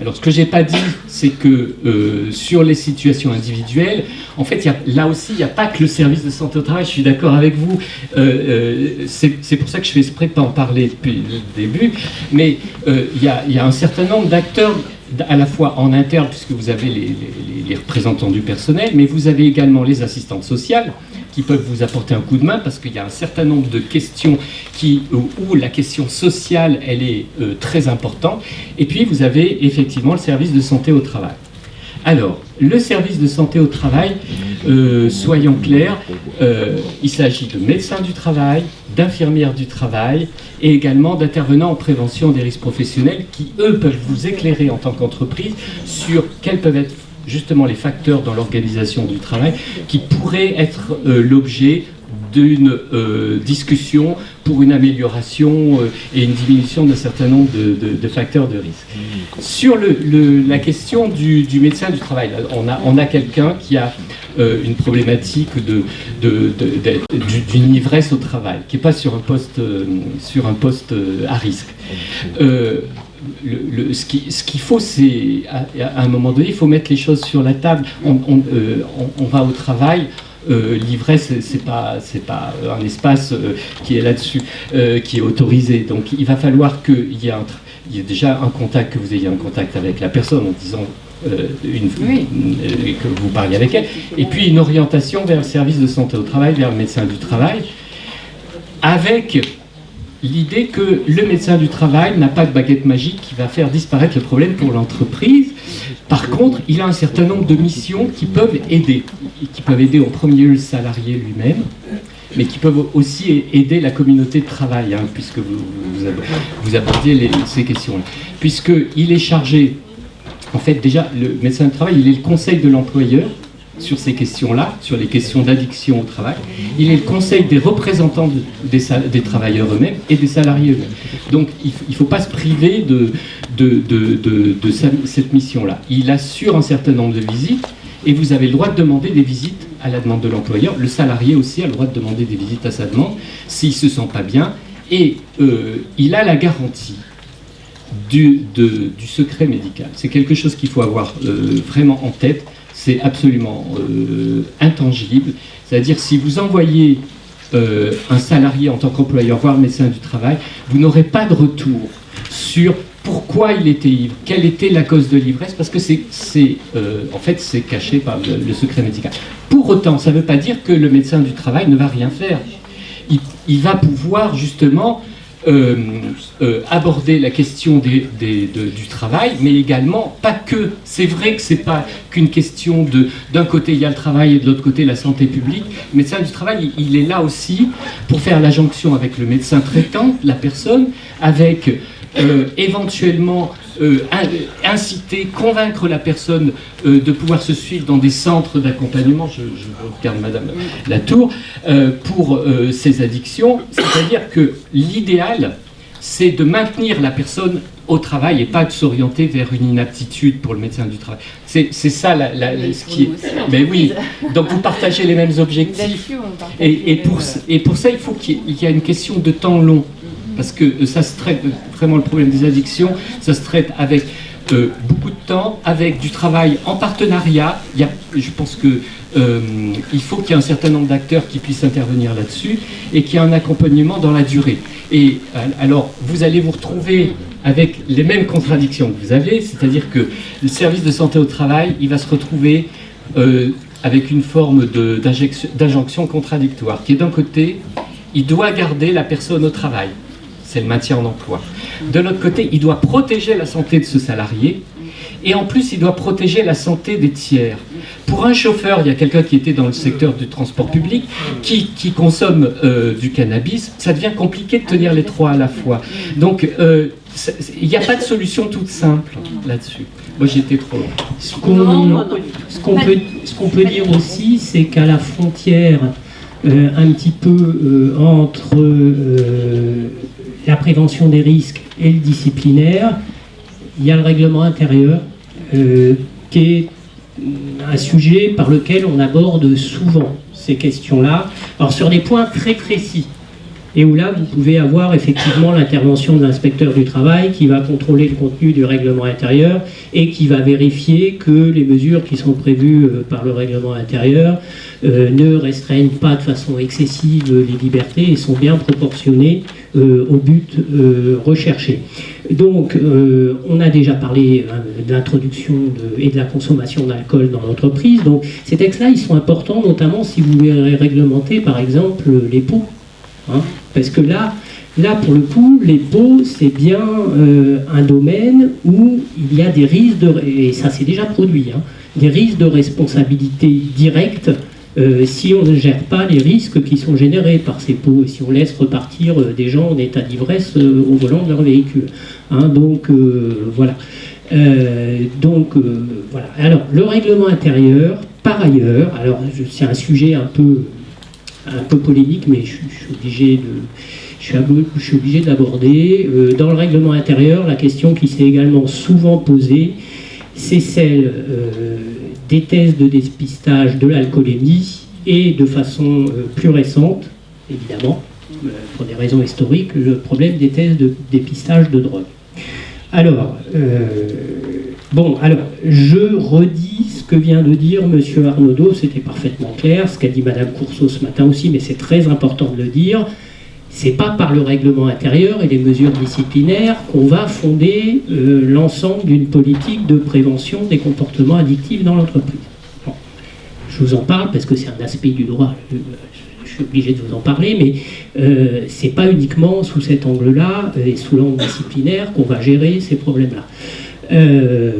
alors, ce que je n'ai pas dit, c'est que euh, sur les situations individuelles, en fait, là aussi, il n'y a pas que le service de santé au travail, je suis d'accord avec vous. Euh, c'est pour ça que je fais exprès de pas en parler depuis le début. Mais il y, a, un certain nombre d'acteurs à la fois en interne, puisque vous avez les, représentants du personnel, mais vous avez également les assistantes sociales, qui peuvent vous apporter un coup de main parce qu'il y a un certain nombre de questions qui, où, la question sociale elle est euh, très importante. Et puis vous avez effectivement le service de santé au travail. Alors, le service de santé au travail, euh, soyons clairs, euh, il s'agit de médecins du travail, d'infirmières du travail et également d'intervenants en prévention des risques professionnels qui, eux, peuvent vous éclairer en tant qu'entreprise sur quels peuvent être justement les facteurs dans l'organisation du travail qui pourraient être euh, l'objet d'une euh, discussion pour une amélioration euh, et une diminution d'un certain nombre de, facteurs de risque. Sur la question du, médecin du travail, on a, on a quelqu'un qui a une problématique d'une de, ivresse au travail, qui n'est pas sur un poste, sur un poste à risque le, ce qu'il faut, c'est, à, un moment donné, il faut mettre les choses sur la table. On, euh, va au travail, l'ivresse, c'est pas, c'est pas un espace qui est là-dessus, qui est autorisé. Donc il va falloir qu'il y ait un, il y ait déjà un contact, que vous ayez un contact avec la personne en disant une, que vous parliez avec elle, et puis une orientation vers le service de santé au travail, vers le médecin du travail, avec l'idée que le médecin du travail n'a pas de baguette magique qui va faire disparaître le problème pour l'entreprise. Par contre, il a un certain nombre de missions qui peuvent aider, qui peuvent aider en premier lieu le salarié lui-même, mais qui peuvent aussi aider la communauté de travail, hein, puisque vous, abordiez ces questions-là. Puisqu'il est chargé, en fait déjà, le médecin du travail, il est le conseil de l'employeur, sur ces questions-là, sur les questions d'addiction au travail. Il est le conseil des représentants des, travailleurs eux-mêmes et des salariés eux-mêmes. Donc il ne faut pas se priver de, cette mission-là. Il assure un certain nombre de visites et vous avez le droit de demander des visites à la demande de l'employeur. Le salarié aussi a le droit de demander des visites à sa demande s'il ne se sent pas bien. Et euh, il a la garantie du, du secret médical. C'est quelque chose qu'il faut avoir euh, vraiment en tête c'est absolument euh, intangible. C'est-à-dire si vous envoyez euh, un salarié en tant qu'employeur voir le médecin du travail, vous n'aurez pas de retour sur pourquoi il était ivre, quelle était la cause de l'ivresse, parce que c'est, euh, en fait, c'est caché par le, secret médical. Pour autant, ça ne veut pas dire que le médecin du travail ne va rien faire. il va pouvoir justement euh, euh, aborder la question du travail, mais également pas que. C'est vrai que c'est pas qu'une question de d'un côté il y a le travail et de l'autre côté la santé publique. Le médecin du travail, il, est là aussi pour faire la jonction avec le médecin traitant, la personne, avec euh, éventuellement euh, inciter, convaincre la personne euh, de pouvoir se suivre dans des centres d'accompagnement, je, regarde Madame Latour, pour ces addictions. C'est-à-dire que l'idéal, c'est de maintenir la personne au travail et pas de s'orienter vers une inaptitude pour le médecin du travail. C'est ça la, ce qui est... Mais oui, donc vous partagez les mêmes objectifs. Et, pour, et pour ça, il faut qu'il y ait une question de temps long parce que euh, ça se traite, euh, vraiment le problème des addictions, ça se traite avec euh, beaucoup de temps, avec du travail en partenariat. Il y a, je pense que il faut qu'il y ait un certain nombre d'acteurs qui puissent intervenir là-dessus et qu'il y ait un accompagnement dans la durée. Et alors, vous allez vous retrouver avec les mêmes contradictions que vous avez, c'est-à-dire que le service de santé au travail, il va se retrouver avec une forme d'injonction contradictoire, qui est d'un côté, il doit garder la personne au travail c'est le maintien en emploi. De l'autre côté, il doit protéger la santé de ce salarié, et en plus, il doit protéger la santé des tiers. Pour un chauffeur, il y a quelqu'un qui était dans le secteur du transport public, qui, consomme euh, du cannabis, ça devient compliqué de tenir les trois à la fois. Donc, euh, il n'y a pas de solution toute simple là-dessus. Moi, j'étais trop loin. Ce qu'on peut, peut, dire aussi, c'est qu'à la frontière, euh, un petit peu entre la prévention des risques et le disciplinaire, il y a le règlement intérieur euh, qui est un sujet par lequel on aborde souvent ces questions-là, alors sur des points très précis, et où là vous pouvez avoir effectivement l'intervention de l'inspecteur du travail qui va contrôler le contenu du règlement intérieur et qui va vérifier que les mesures qui sont prévues euh, par le règlement intérieur euh, ne restreignent pas de façon excessive les libertés et sont bien proportionnées euh, au but recherché. Donc, on a déjà parlé de l'introduction et de la consommation d'alcool dans l'entreprise. Donc, ces textes-là, ils sont importants, notamment si vous voulez réglementer, par exemple, les pots. Hein. Parce que là, Là, pour le coup, les pots, c'est bien un domaine où il y a des risques, de, et ça c'est déjà produit, hein, des risques de responsabilité directe euh, si on ne gère pas les risques qui sont générés par ces pots, si on laisse repartir euh, des gens en état d'ivresse euh, au volant de leur véhicule. Hein, donc voilà. donc voilà. Alors le règlement intérieur, par ailleurs, alors c'est un sujet un peu, un peu polémique, mais je, suis obligé de je suis, obligé d'aborder. dans le règlement intérieur, la question qui s'est également souvent posée, c'est celle des tests de dépistage de l'alcoolémie et de façon euh, plus récente, évidemment, euh, pour des raisons historiques, le problème des tests de dépistage de drogue. Alors, euh, Bon, alors, je redis ce que vient de dire M. Arnaudot, c'était parfaitement clair, ce qu'a dit Mme Courceau ce matin aussi, mais c'est très important de le dire. C'est pas par le règlement intérieur et les mesures disciplinaires qu'on va fonder euh, l'ensemble d'une politique de prévention des comportements addictifs dans l'entreprise. Je vous en parle parce que c'est un aspect du droit. Je, suis obligé de vous en parler, mais euh, c'est pas uniquement sous cet angle-là et sous l'angle disciplinaire qu'on va gérer ces problèmes-là. Euh,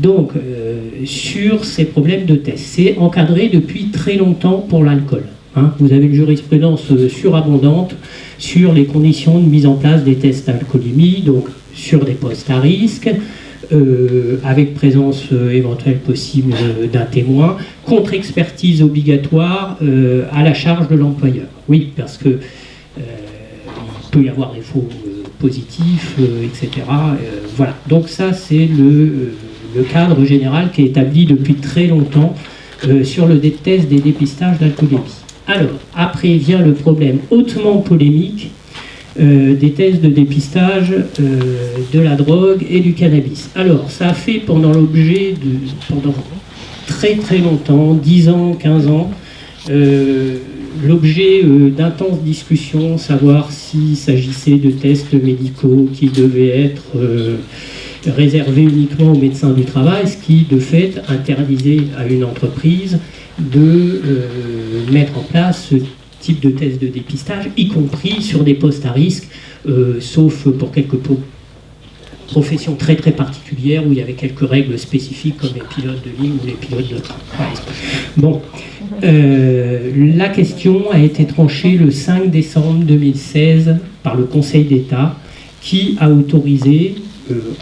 donc, euh, sur ces problèmes de test, c'est encadré depuis très longtemps pour l'alcool. Hein. Vous avez une jurisprudence euh, surabondante sur les conditions de mise en place des tests d'alcoolémie, donc sur des postes à risque, avec présence éventuelle possible d'un témoin, contre-expertise obligatoire à la charge de l'employeur. Oui, parce que il peut y avoir des faux positifs, etc. voilà. Donc ça, c'est le le cadre général qui est établi depuis très longtemps euh, sur le test des dépistages d'alcoolémie. Alors, après vient le problème hautement polémique euh, des tests de dépistage euh, de la drogue et du cannabis. Alors, ça a fait pendant l'objet de, pendant très très longtemps, 10 ans, 15 ans, l'objet d'intenses discussions, savoir s'il s'agissait de tests médicaux qui devaient être réservé uniquement aux médecins du travail, ce qui de fait interdisait à une entreprise de euh, mettre en place ce type de test de dépistage, y compris sur des postes à risque, euh, sauf pour quelques professions très très particulières où il y avait quelques règles spécifiques comme les pilotes de ligne ou les pilotes de train. Bon, euh, la question a été tranchée le 5 décembre 2016 par le Conseil d'État qui a autorisé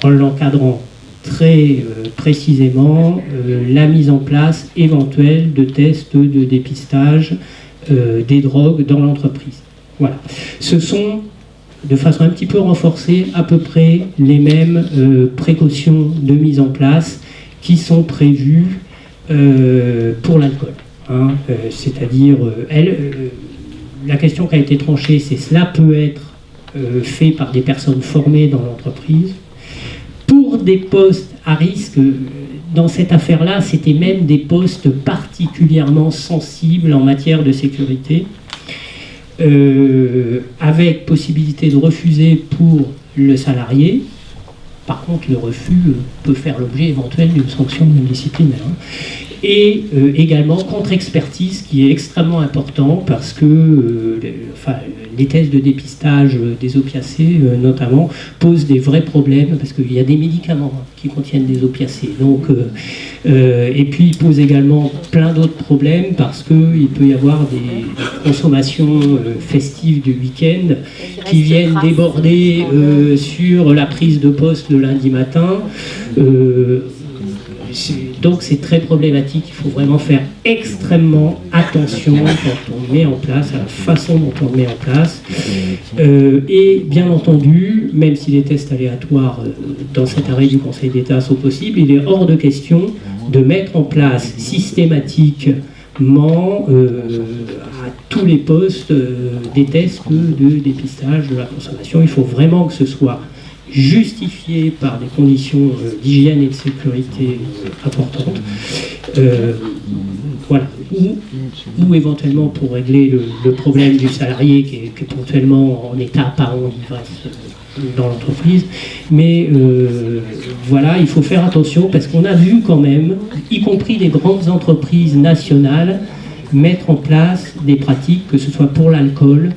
en l'encadrant très euh, précisément euh, la mise en place éventuelle de tests de dépistage euh, des drogues dans l'entreprise. Voilà. Ce sont, de façon un petit peu renforcée, à peu près les mêmes précautions de mise en place qui sont prévues pour l'alcool. Hein. C'est-à-dire, la question qui a été tranchée, c'est cela peut être fait par des personnes formées dans l'entreprise, pour des postes à risque, dans cette affaire-là, c'était même des postes particulièrement sensibles en matière de sécurité, euh, avec possibilité de refuser pour le salarié. Par contre, le refus peut faire l'objet éventuel d'une sanction disciplinaire. Et euh, également contre-expertise qui est extrêmement important parce que euh, les tests de dépistage des opiacés euh, notamment posent des vrais problèmes parce qu'il y a des médicaments qui contiennent des opiacés. Donc, et puis ils posent également plein d'autres problèmes parce qu'il peut y avoir des, consommations festives du week-end qui viennent déborder sur la prise de poste le lundi matin donc c'est très problématique, il faut vraiment faire extrêmement attention quand on met en place, à la façon dont on met en place. Euh, et bien entendu, même si les tests aléatoires euh, dans cet arrêt du Conseil d'État sont possibles, il est hors de question de mettre en place systématiquement euh, à tous les postes des tests de dépistage de la consommation. Il faut vraiment que ce soit justifié par des conditions euh, d'hygiène et de sécurité euh, importantes, euh, voilà. Ou, éventuellement pour régler le, problème du salarié qui est, éventuellement en état apparent d'ivresse dans l'entreprise. Mais voilà, il faut faire attention parce qu'on a vu quand même, y compris des grandes entreprises nationales, mettre en place des pratiques, que ce soit pour l'alcool,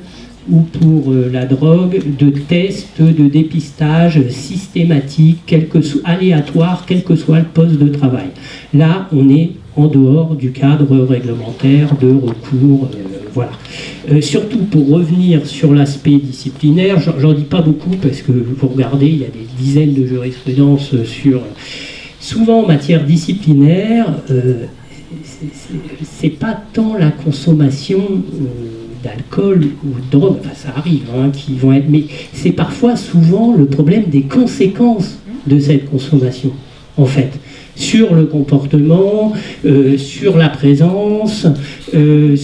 ou pour euh, la drogue de tests de dépistage systématique, quel que soit, aléatoire, quel que soit le poste de travail. Là, on est en dehors du cadre réglementaire de recours. Euh, voilà. Euh, surtout pour revenir sur l'aspect disciplinaire, j'en dis pas beaucoup parce que vous regardez, il y a des dizaines de jurisprudences sur. Souvent en matière disciplinaire, c'est pas tant la consommation d'alcool ou de drogue, enfin ça arrive, hein, qui vont être, mais c'est parfois souvent le problème des conséquences de cette consommation, en fait, sur le comportement, euh, sur la présence, euh,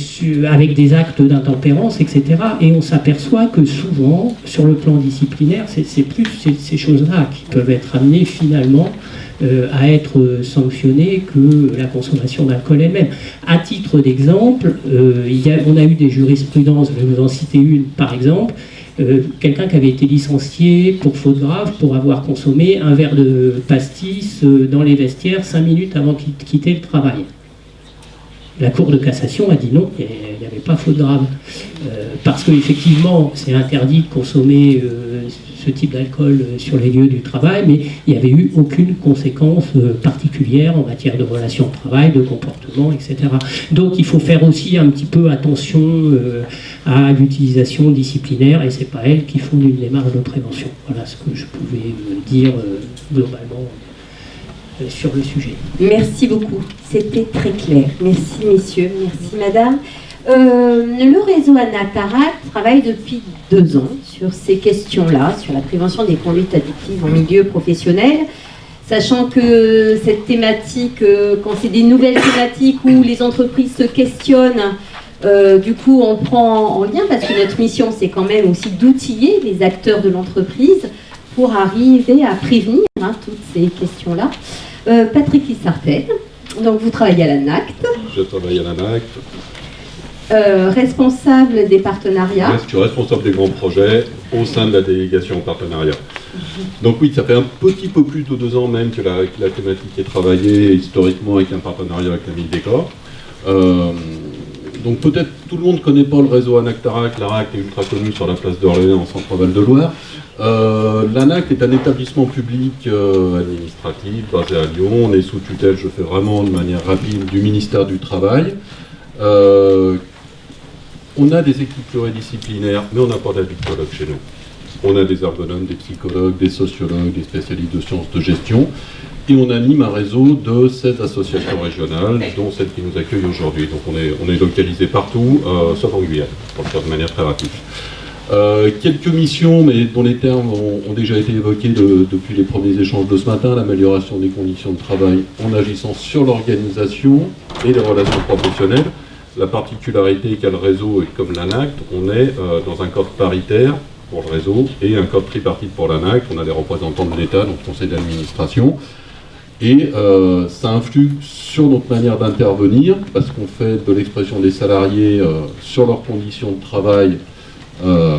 avec des actes d'intempérance, etc. Et on s'aperçoit que souvent, sur le plan disciplinaire, c'est plus ces, choses-là qui peuvent être amenées finalement à être sanctionné que la consommation d'alcool elle-même. À titre d'exemple, on a eu des jurisprudences, je vais vous en citer une par exemple, quelqu'un qui avait été licencié pour faute grave pour avoir consommé un verre de pastis dans les vestiaires cinq minutes avant de quitter le travail. La Cour de cassation a dit non, il n'y avait pas faute grave. Euh, parce qu'effectivement, c'est interdit de consommer euh, ce type d'alcool euh, sur les lieux du travail, mais il n'y avait eu aucune conséquence particulière en matière de relations de travail, de comportement, etc. Donc il faut faire aussi un petit peu attention à l'utilisation disciplinaire, et ce n'est pas elles qui font une démarche de prévention. Voilà ce que je pouvais dire globalement sur le sujet. Merci beaucoup, c'était très clair. Merci messieurs, merci madame. Euh, le réseau Anatarat travaille depuis deux ans sur ces questions-là, sur la prévention des conduites addictives en milieu professionnel, sachant que cette thématique, euh, quand c'est des nouvelles thématiques où les entreprises se questionnent, euh, du coup on prend en lien, parce que notre mission c'est quand même aussi d'outiller les acteurs de l'entreprise pour arriver à prévenir hein, toutes ces questions-là. Euh, Patrick Lissartel, donc vous travaillez à la NACT. Je travaille à la NACT. Euh, responsable des partenariats. je suis responsable des grands projets au sein de la délégation partenariat. Donc oui, ça fait un petit peu plus de deux ans même que la, thématique est travaillée historiquement avec un partenariat avec la ville des corps. Euh, donc peut-être tout le monde ne connaît pas le réseau Anactarac. L'ARAC est ultra connu sur la place d'Orléans en Centre-Val de Loire. Euh, L'ANAC est un établissement public administratif basé à Lyon. On est sous tutelle, je fais vraiment de manière rapide, du ministère du Travail. On a des équipes pluridisciplinaires, mais on n'a pas d'addictologues chez nous. On a des ergonomes, des psychologues, des sociologues, des spécialistes de sciences de gestion. Et on anime un réseau de 16 associations régionales, dont celle qui nous accueille aujourd'hui. Donc on est, on est localisé partout, sauf en Guyane, pour le faire de manière très rapide. Euh, quelques missions, mais dont les termes ont, déjà été évoqués depuis les premiers échanges de ce matin, l'amélioration des conditions de travail en agissant sur l'organisation et les relations professionnelles. La particularité qu'a le réseau et comme l'ANACT, on est euh, dans un code paritaire pour le réseau et un code tripartite pour l'ANACT. On a des représentants de l'État, donc conseil d'administration. Et euh, ça influe sur notre manière d'intervenir, parce qu'on fait de l'expression des salariés sur leurs conditions de travail euh,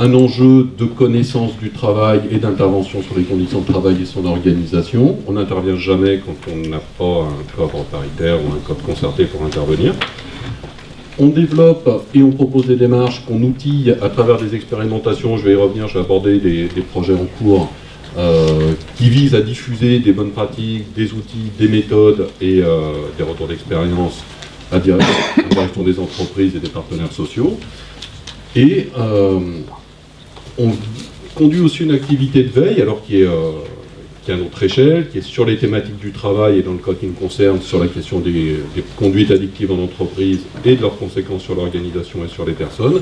un enjeu de connaissance du travail et d'intervention sur les conditions de travail et son organisation. On n'intervient jamais quand on n'a pas un code paritaire ou un code concerté pour intervenir. On développe et on propose des démarches qu'on outille à travers des expérimentations. Je vais y revenir, je vais aborder des, projets en cours euh, qui visent à diffuser des bonnes pratiques, des outils, des méthodes et euh, des retours d'expérience à direction des entreprises et des partenaires sociaux. Et euh, on conduit aussi une activité de veille, alors qui est, qui est, à notre échelle, qui est sur les thématiques du travail et dans le cas qui nous concerne, sur la question des, conduites addictives en entreprise et de leurs conséquences sur l'organisation et sur les personnes,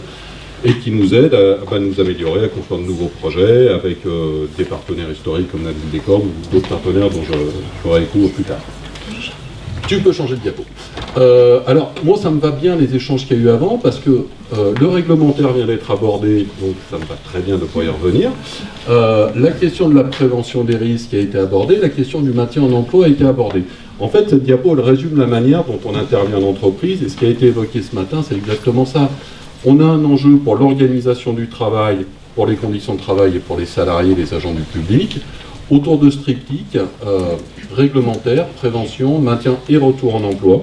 et qui nous aide à, nous améliorer, à construire de nouveaux projets avec euh, des partenaires historiques comme des Cordes ou d'autres partenaires dont je ferai écho plus tard. Tu peux changer de diapo. Euh, alors, moi, ça me va bien les échanges qu'il y a eu avant, parce que euh, le réglementaire vient d'être abordé, donc ça me va très bien de pouvoir y revenir. Euh, la question de la prévention des risques a été abordée, la question du maintien en emploi a été abordée. En fait, cette diapo, elle résume la manière dont on intervient en entreprise, et ce qui a été évoqué ce matin, c'est exactement ça. On a un enjeu pour l'organisation du travail, pour les conditions de travail et pour les salariés, les agents du public, autour de ce triptyque réglementaire, prévention, maintien et retour en emploi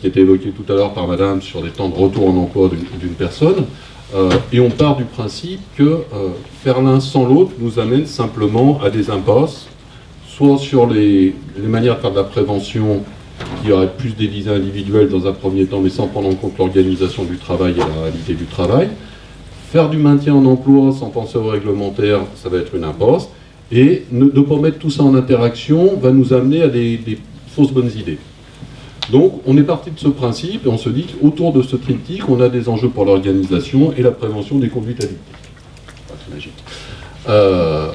qui était évoqué tout à l'heure par Madame sur les temps de retour en emploi d'une personne. Euh, et on part du principe que euh, faire l'un sans l'autre nous amène simplement à des impasses, soit sur les, manières de faire de la prévention qui aurait plus des visées individuelles dans un premier temps, mais sans prendre en compte l'organisation du travail et la réalité du travail. Faire du maintien en emploi sans penser au réglementaire, ça va être une impasse. Et ne, pas mettre tout ça en interaction va nous amener à des fausses bonnes idées. Donc on est parti de ce principe et on se dit qu'autour de ce triptyque, on a des enjeux pour l'organisation et la prévention des conduites addictives. Euh,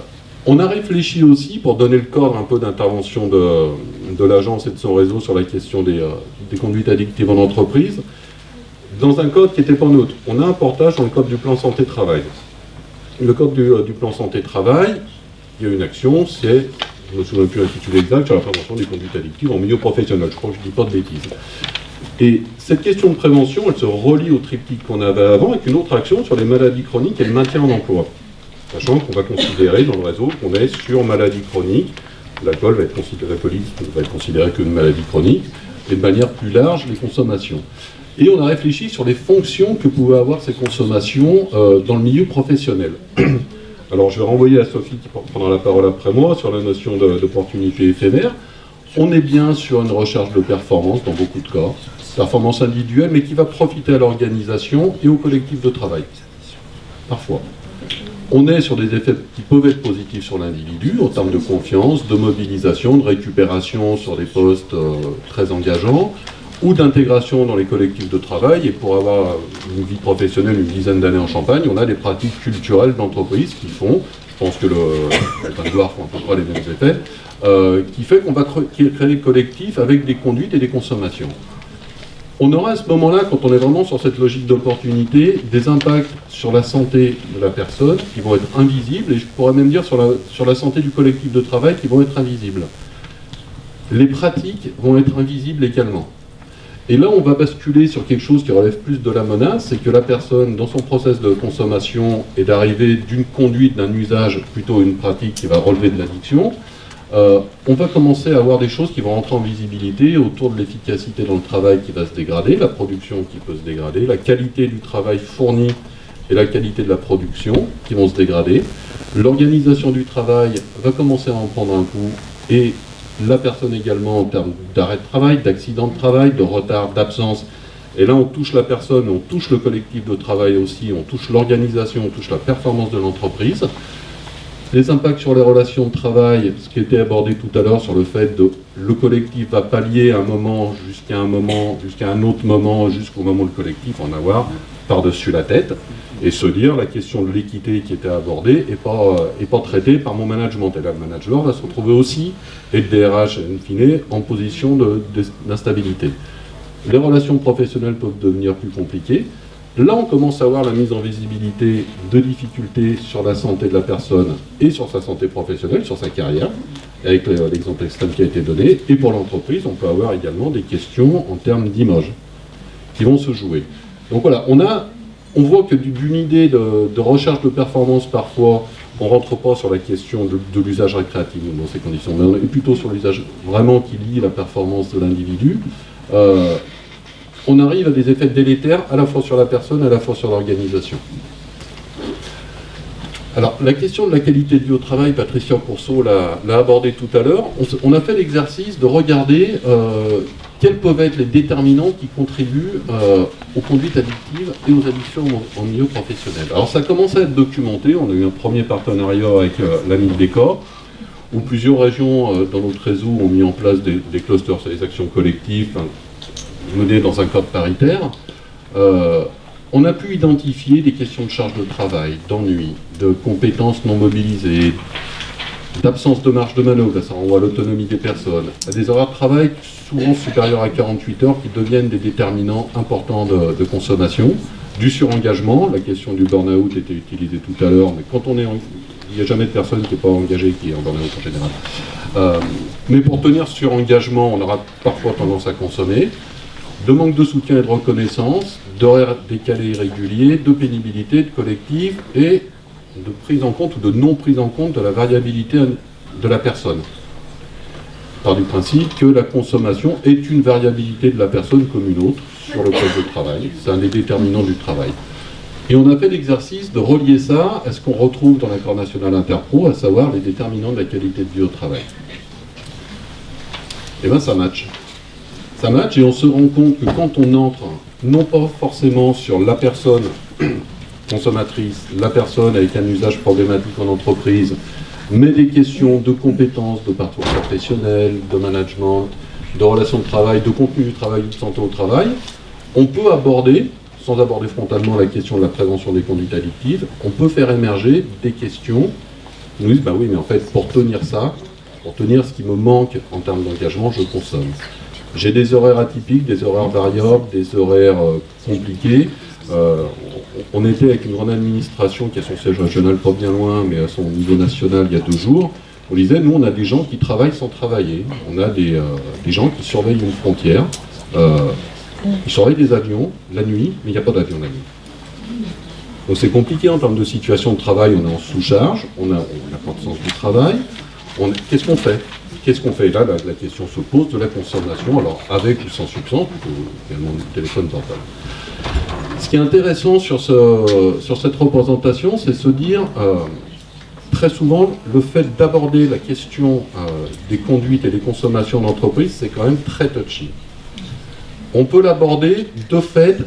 on a réfléchi aussi, pour donner le cadre un peu d'intervention de, l'agence et de son réseau sur la question euh, des, conduites addictives en entreprise, dans un code qui n'était pas neutre. On a un portage dans le code du plan santé-travail. Le code du, euh, du plan santé-travail, il y a une action, c'est je ne me souviens plus l'intitulé exact, sur la prévention des conduites addictives en milieu professionnel. Je crois que je ne dis pas de bêtises. Et cette question de prévention, elle se relie au triptyque qu'on avait avant avec une autre action sur les maladies chroniques et le maintien en emploi. Sachant qu'on va considérer dans le réseau qu'on est sur maladie chronique, l'alcool va être considéré, va être considéré comme une maladie chronique, et de manière plus large, les consommations. Et on a réfléchi sur les fonctions que pouvaient avoir ces consommations euh, dans le milieu professionnel. Alors je vais renvoyer à Sophie qui prendra la parole après moi sur la notion d'opportunité éphémère. On est bien sur une recherche de performance dans beaucoup de cas, performance individuelle, mais qui va profiter à l'organisation et au collectif de travail. Parfois. On est sur des effets qui peuvent être positifs sur l'individu, en termes de confiance, de mobilisation, de récupération sur des postes euh, très engageants, ou d'intégration dans les collectifs de travail. Et pour avoir une vie professionnelle une dizaine d'années en Champagne, on a des pratiques culturelles d'entreprise qui font, je pense que le, le font à peu les mêmes effets, euh, qui fait qu'on va créer des collectifs avec des conduites et des consommations. On aura à ce moment-là, quand on est vraiment sur cette logique d'opportunité, des impacts sur la santé de la personne qui vont être invisibles, et je pourrais même dire sur la santé du collectif de travail qui vont être invisibles. Les pratiques vont être invisibles également. Et là, on va basculer sur quelque chose qui relève plus de la menace, c'est que la personne, dans son process de consommation, est d'arriver d'une conduite, d'un usage, plutôt une pratique qui va relever de l'addiction. Euh, on va commencer à avoir des choses qui vont rentrer en visibilité autour de l'efficacité dans le travail qui va se dégrader, la production qui peut se dégrader, la qualité du travail fourni et la qualité de la production qui vont se dégrader. L'organisation du travail va commencer à en prendre un coup et la personne également en termes d'arrêt de travail, d'accident de travail, de retard, d'absence. Et là, on touche la personne, on touche le collectif de travail aussi, on touche l'organisation, on touche la performance de l'entreprise. Les impacts sur les relations de travail, ce qui était abordé tout à l'heure sur le fait que le collectif va pallier un moment jusqu'à un moment, jusqu'à un autre moment, jusqu'au moment où le collectif en avoir par-dessus la tête et se dire la question de l'équité qui était abordée n'est pas, est pas traitée par mon management. Et là, le manager va se retrouver aussi, et le DRH, in fine, en position d'instabilité. Les relations professionnelles peuvent devenir plus compliquées. Là, on commence à voir la mise en visibilité de difficultés sur la santé de la personne et sur sa santé professionnelle, sur sa carrière, avec l'exemple extrême qui a été donné. Et pour l'entreprise, on peut avoir également des questions en termes d'image qui vont se jouer. Donc voilà, on a on voit que d'une idée de, recherche de performance, parfois, on ne rentre pas sur la question de, l'usage récréatif dans ces conditions, mais on est plutôt sur l'usage vraiment qui lie la performance de l'individu. Euh, on arrive à des effets délétères à la fois sur la personne, à la fois sur l'organisation. Alors, la question de la qualité de vie au travail, Patricia Courceau l'a abordé tout à l'heure. On, a fait l'exercice de regarder euh, quels peuvent être les déterminants qui contribuent euh, aux conduites addictives et aux addictions en, milieu professionnel. Alors ça commence à être documenté, on a eu un premier partenariat avec euh, la où plusieurs régions euh, dans notre réseau ont mis en place des, clusters sur les actions collectives menées dans un cadre paritaire. on a pu identifier des questions de charge de travail, d'ennui, de compétences non mobilisées, d'absence de marge de manœuvre, ça renvoie à l'autonomie des personnes, à des horaires de travail souvent supérieurs à 48 heures qui deviennent des déterminants importants de, consommation, du surengagement, la question du burn-out était utilisée tout à l'heure, mais quand on est il n'y a jamais de personne qui n'est pas engagée qui est en burn-out en général. Euh, mais pour tenir sur engagement, on aura parfois tendance à consommer, de manque de soutien et de reconnaissance, d'horaires décalés irréguliers, de pénibilité, de collectif et de prise en compte ou de non prise en compte de la variabilité de la personne. Par du principe que la consommation est une variabilité de la personne comme une autre sur le poste de travail. C'est un des déterminants du travail. Et on a fait l'exercice de relier ça à ce qu'on retrouve dans l'accord national interpro, à savoir les déterminants de la qualité de vie au travail. Et eh bien ça match. Ça match et on se rend compte que quand on entre, non pas forcément sur la personne consommatrice, la personne avec un usage problématique en entreprise, mais des questions de compétences, de parcours professionnel, de management, de relations de travail, de contenu du travail, de santé au travail, on peut aborder, sans aborder frontalement la question de la prévention des conduites addictives, on peut faire émerger des questions qui nous disent, bah oui, mais en fait, pour tenir ça, pour tenir ce qui me manque en termes d'engagement, je consomme. J'ai des horaires atypiques, des horaires variables, des horaires euh, compliqués. Euh, on était avec une grande administration qui a son siège régional pas bien loin, mais à son niveau national il y a deux jours. On disait, nous, on a des gens qui travaillent sans travailler. On a des, gens qui surveillent une frontière. ils surveillent des avions la nuit, mais il n'y a pas d'avion la nuit. Donc c'est compliqué en termes de situation de travail, on est en sous-charge, on n'a pas de du travail. Qu'est-ce qu'on fait? Qu'est-ce qu'on fait? Là, la, question se pose de la consommation, alors avec ou sans substance, également du téléphone portable. Ce qui est intéressant sur, ce, sur cette représentation, c'est se dire, euh, très souvent, le fait d'aborder la question euh, des conduites et des consommations d'entreprise, c'est quand même très touchy. On peut l'aborder, de fait,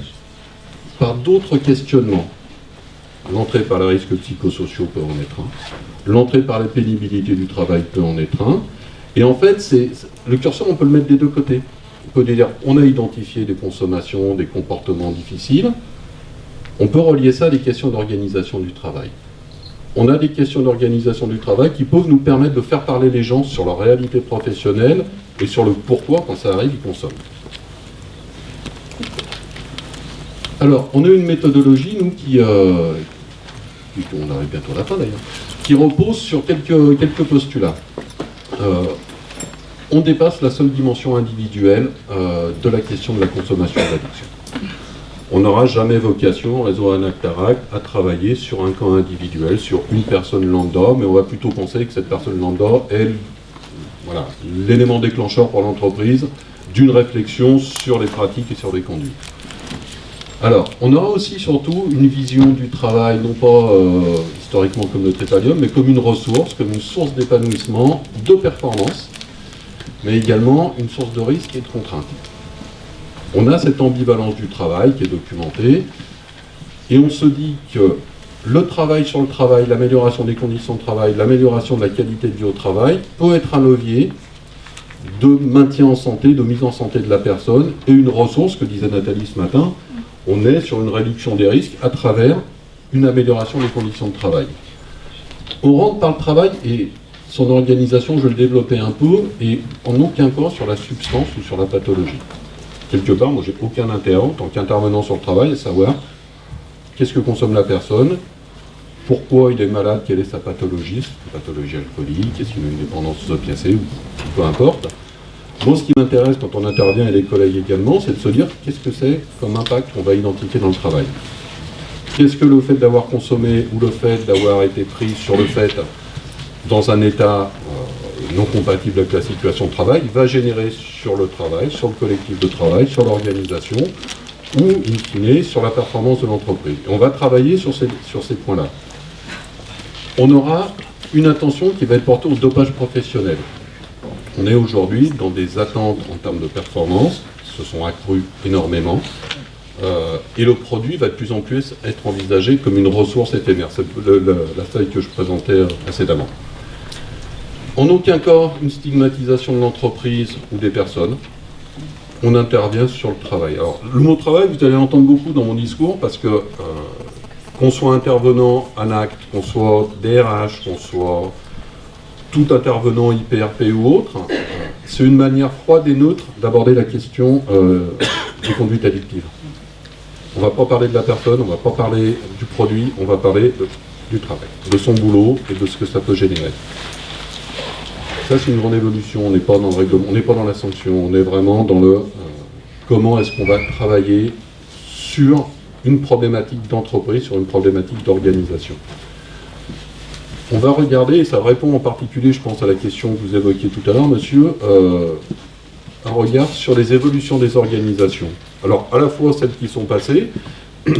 par d'autres questionnements. L'entrée par les risques psychosociaux peut en être un. L'entrée par la pénibilité du travail peut en être un. Et en fait, c'est le curseur, on peut le mettre des deux côtés. On peut dire, on a identifié des consommations, des comportements difficiles. On peut relier ça à des questions d'organisation du travail. On a des questions d'organisation du travail qui peuvent nous permettre de faire parler les gens sur leur réalité professionnelle et sur le pourquoi, quand ça arrive, ils consomment. Alors, on a une méthodologie, nous, qui, euh, on arrive bientôt à la d'ailleurs, qui repose sur quelques, quelques postulats. Euh, on dépasse la seule dimension individuelle euh, de la question de la consommation et de l'addiction. On n'aura jamais vocation, réseau Anactarac, à travailler sur un camp individuel, sur une personne lambda, mais on va plutôt penser que cette personne lambda est voilà, l'élément déclencheur pour l'entreprise d'une réflexion sur les pratiques et sur les conduites. Alors, on aura aussi surtout une vision du travail, non pas euh, historiquement comme notre Ethereum, mais comme une ressource, comme une source d'épanouissement, de performance, mais également une source de risque et de contrainte. On a cette ambivalence du travail qui est documentée, et on se dit que le travail sur le travail, l'amélioration des conditions de travail, l'amélioration de la qualité de vie au travail peut être un levier de maintien en santé, de mise en santé de la personne, et une ressource, que disait Nathalie ce matin, on est sur une réduction des risques à travers une amélioration des conditions de travail. On rentre par le travail et son organisation, je le développer un peu, et en aucun cas sur la substance ou sur la pathologie. Quelque part, moi j'ai aucun intérêt en tant qu'intervenant sur le travail à savoir qu'est-ce que consomme la personne, pourquoi il est malade, quelle est sa pathologie, une pathologie alcoolique, est-ce qu'il a une dépendance opiacée, ou peu importe. Moi, ce qui m'intéresse quand on intervient, et les collègues également, c'est de se dire qu'est-ce que c'est comme impact qu'on va identifier dans le travail. Qu'est-ce que le fait d'avoir consommé ou le fait d'avoir été pris sur le fait dans un état euh, non compatible avec la situation de travail va générer sur le travail, sur le collectif de travail, sur l'organisation ou, in fine, sur la performance de l'entreprise. on va travailler sur ces, points-là. On aura une attention qui va être portée au dopage professionnel. On est aujourd'hui dans des attentes en termes de performance qui se sont accrues énormément. Euh, et le produit va de plus en plus être envisagé comme une ressource éphémère. C'est la taille que je présentais euh, précédemment. En aucun cas une stigmatisation de l'entreprise ou des personnes. On intervient sur le travail. Alors, le mot travail, vous allez l'entendre beaucoup dans mon discours parce que euh, qu'on soit intervenant en acte, qu'on soit DRH, qu'on soit tout intervenant IPRP ou autre, c'est une manière froide et neutre d'aborder la question euh, des conduites addictives. On ne va pas parler de la personne, on ne va pas parler du produit, on va parler du travail, de son boulot et de ce que ça peut générer. Ça, c'est une grande évolution. On n'est pas dans le règlement, on n'est pas dans la sanction, on est vraiment dans le euh, comment est-ce qu'on va travailler sur une problématique d'entreprise, sur une problématique d'organisation. On va regarder, et ça répond en particulier, je pense, à la question que vous évoquiez tout à l'heure, monsieur, euh, un regard sur les évolutions des organisations. Alors, à la fois celles qui sont passées,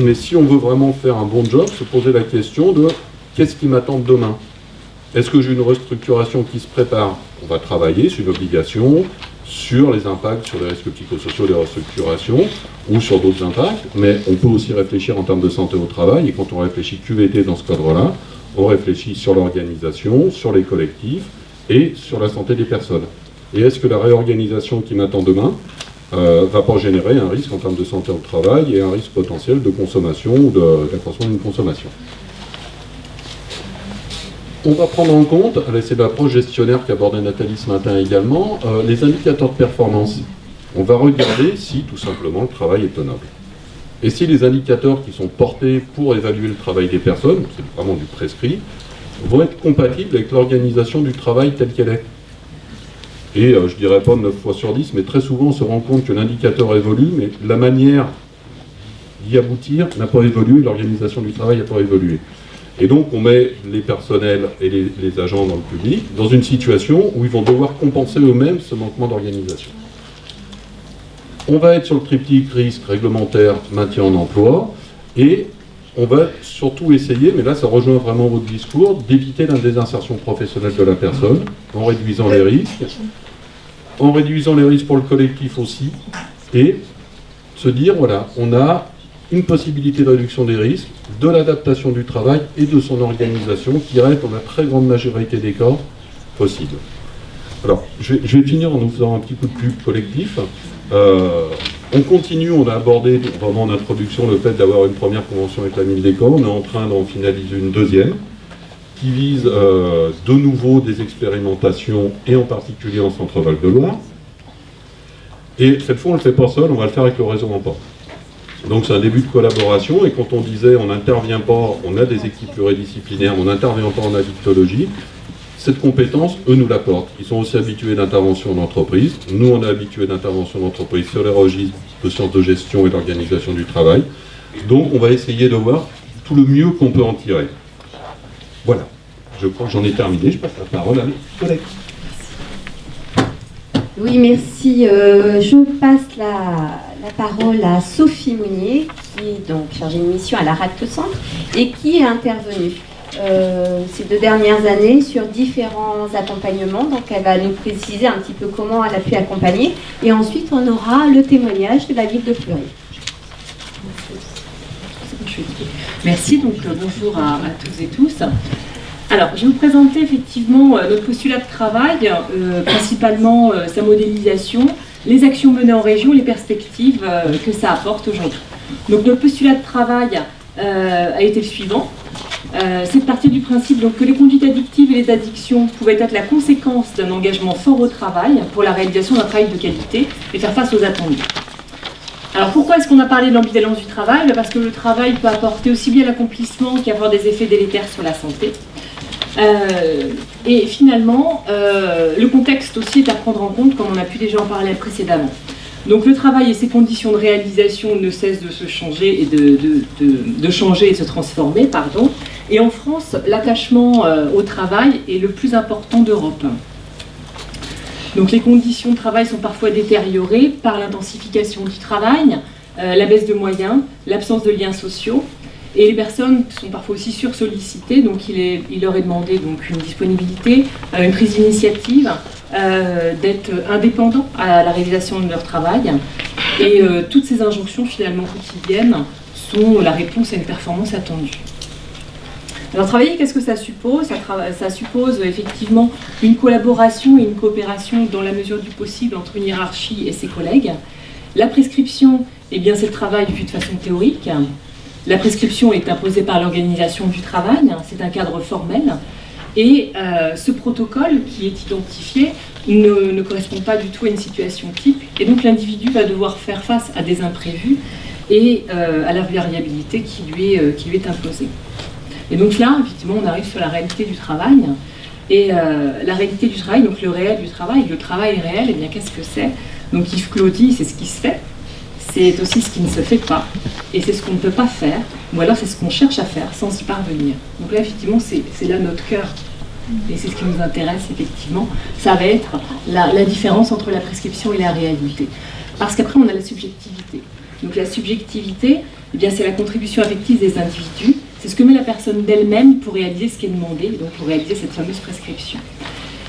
mais si on veut vraiment faire un bon job, se poser la question de qu'est-ce qui m'attend demain? Est-ce que j'ai une restructuration qui se prépare? On va travailler, sur une obligation, sur les impacts sur les risques psychosociaux des restructurations ou sur d'autres impacts, mais on peut aussi réfléchir en termes de santé au travail, et quand on réfléchit QVT dans ce cadre-là, on réfléchit sur l'organisation, sur les collectifs et sur la santé des personnes. Et est-ce que la réorganisation qui m'attend demain euh, va pas générer un risque en termes de santé au travail et un risque potentiel de consommation ou d'accroissement d'une consommation? On va prendre en compte, c'est l'approche gestionnaire qu'abordait Nathalie ce matin également, euh, les indicateurs de performance. On va regarder si tout simplement le travail est tenable. Et si les indicateurs qui sont portés pour évaluer le travail des personnes, c'est vraiment du prescrit, vont être compatibles avec l'organisation du travail telle qu'elle est. Et je je dirais pas 9 fois sur 10, mais très souvent on se rend compte que l'indicateur évolue, mais la manière d'y aboutir n'a pas évolué, l'organisation du travail n'a pas évolué. Et donc on met les personnels et les, agents dans le public dans une situation où ils vont devoir compenser eux-mêmes ce manquement d'organisation. On va être sur le triptyque risque réglementaire, maintien en emploi, et on va surtout essayer, mais là ça rejoint vraiment votre discours, d'éviter la désinsertion professionnelle de la personne en réduisant les risques, en réduisant les risques pour le collectif aussi, et se dire, voilà, on a une possibilité de réduction des risques, de l'adaptation du travail et de son organisation qui reste dans la très grande majorité des cas possible. Alors, je vais, finir en nous faisant un petit coup de pub collectif. Euh, on continue, on a abordé vraiment en introduction le fait d'avoir une première convention avec la mine des corps. On est en train d'en finaliser une deuxième qui vise euh, de nouveau des expérimentations et en particulier en Centre-Val de Loire. Et cette fois, on ne le fait pas seul, on va le faire avec le réseau Emporte. Donc c'est un début de collaboration, et quand on disait on n'intervient pas, on a des équipes pluridisciplinaires, on n'intervient pas en addictologie, cette compétence, eux nous l'apportent. Ils sont aussi habitués d'intervention d'entreprise. Nous, on est habitués d'intervention d'entreprise sur les registres de sciences de gestion et d'organisation du travail. Donc on va essayer de voir tout le mieux qu'on peut en tirer. Voilà. Je crois que j'en ai terminé. Je passe la parole à mes collègues. Oui, merci. Euh, je passe la, parole à Sophie Mounier, qui est donc chargée de mission à la RACT Centre et qui est intervenue euh, ces deux dernières années sur différents accompagnements. Donc elle va nous préciser un petit peu comment elle a pu accompagner. Et ensuite, on aura le témoignage de la ville de Fleury. Merci, donc euh, bonjour à, à tous et tous. Alors, je vais vous présenter effectivement euh, notre postulat de travail, principalement sa modélisation, les actions menées en région, les perspectives que ça apporte aujourd'hui. Donc, notre postulat de travail a été le suivant. C'est de partir du principe donc, que les conduites addictives et les addictions pouvaient être la conséquence d'un engagement fort au travail pour la réalisation d'un travail de qualité et faire face aux attendus. Alors pourquoi est-ce qu'on a parlé de l'ambivalence du travail? Parce que le travail peut apporter aussi bien l'accomplissement qu'avoir des effets délétères sur la santé. Euh, et finalement, euh, le contexte aussi est à prendre en compte, comme on a pu déjà en parler précédemment. Donc le travail et ses conditions de réalisation ne cessent de se changer et de, changer et se transformer, pardon. Et en France, l'attachement euh, au travail est le plus important d'Europe. Donc les conditions de travail sont parfois détériorées par l'intensification du travail, la baisse de moyens, l'absence de liens sociaux, et les personnes sont parfois aussi sursollicitées, donc il, leur est demandé donc, une disponibilité, euh, une prise d'initiative, euh, d'être indépendants à la réalisation de leur travail. Et euh, toutes ces injonctions finalement quotidiennes sont la réponse à une performance attendue. Alors travailler, qu'est-ce que ça suppose? Ça, suppose effectivement une collaboration et une coopération dans la mesure du possible entre une hiérarchie et ses collègues. La prescription, eh c'est le travail vu de façon théorique. La prescription est imposée par l'organisation du travail, hein, c'est un cadre formel, et euh, ce protocole qui est identifié ne, correspond pas du tout à une situation type, et donc l'individu va devoir faire face à des imprévus et euh, à la variabilité qui lui, est, euh, qui lui est imposée. Et donc là, effectivement, on arrive sur la réalité du travail, et la réalité du travail, donc le réel du travail, le travail réel, et eh bien qu'est-ce que c'est? Donc Yves Claudie, c'est ce qui se fait, c'est aussi ce qui ne se fait pas, et c'est ce qu'on ne peut pas faire, ou alors c'est ce qu'on cherche à faire sans y parvenir. Donc là, effectivement, c'est là notre cœur, et c'est ce qui nous intéresse, effectivement. Ça va être la, différence entre la prescription et la réalité. Parce qu'après, on a la subjectivité. Donc la subjectivité, eh bien, c'est la contribution affective des individus, c'est ce que met la personne d'elle-même pour réaliser ce qui est demandé, donc pour réaliser cette fameuse prescription.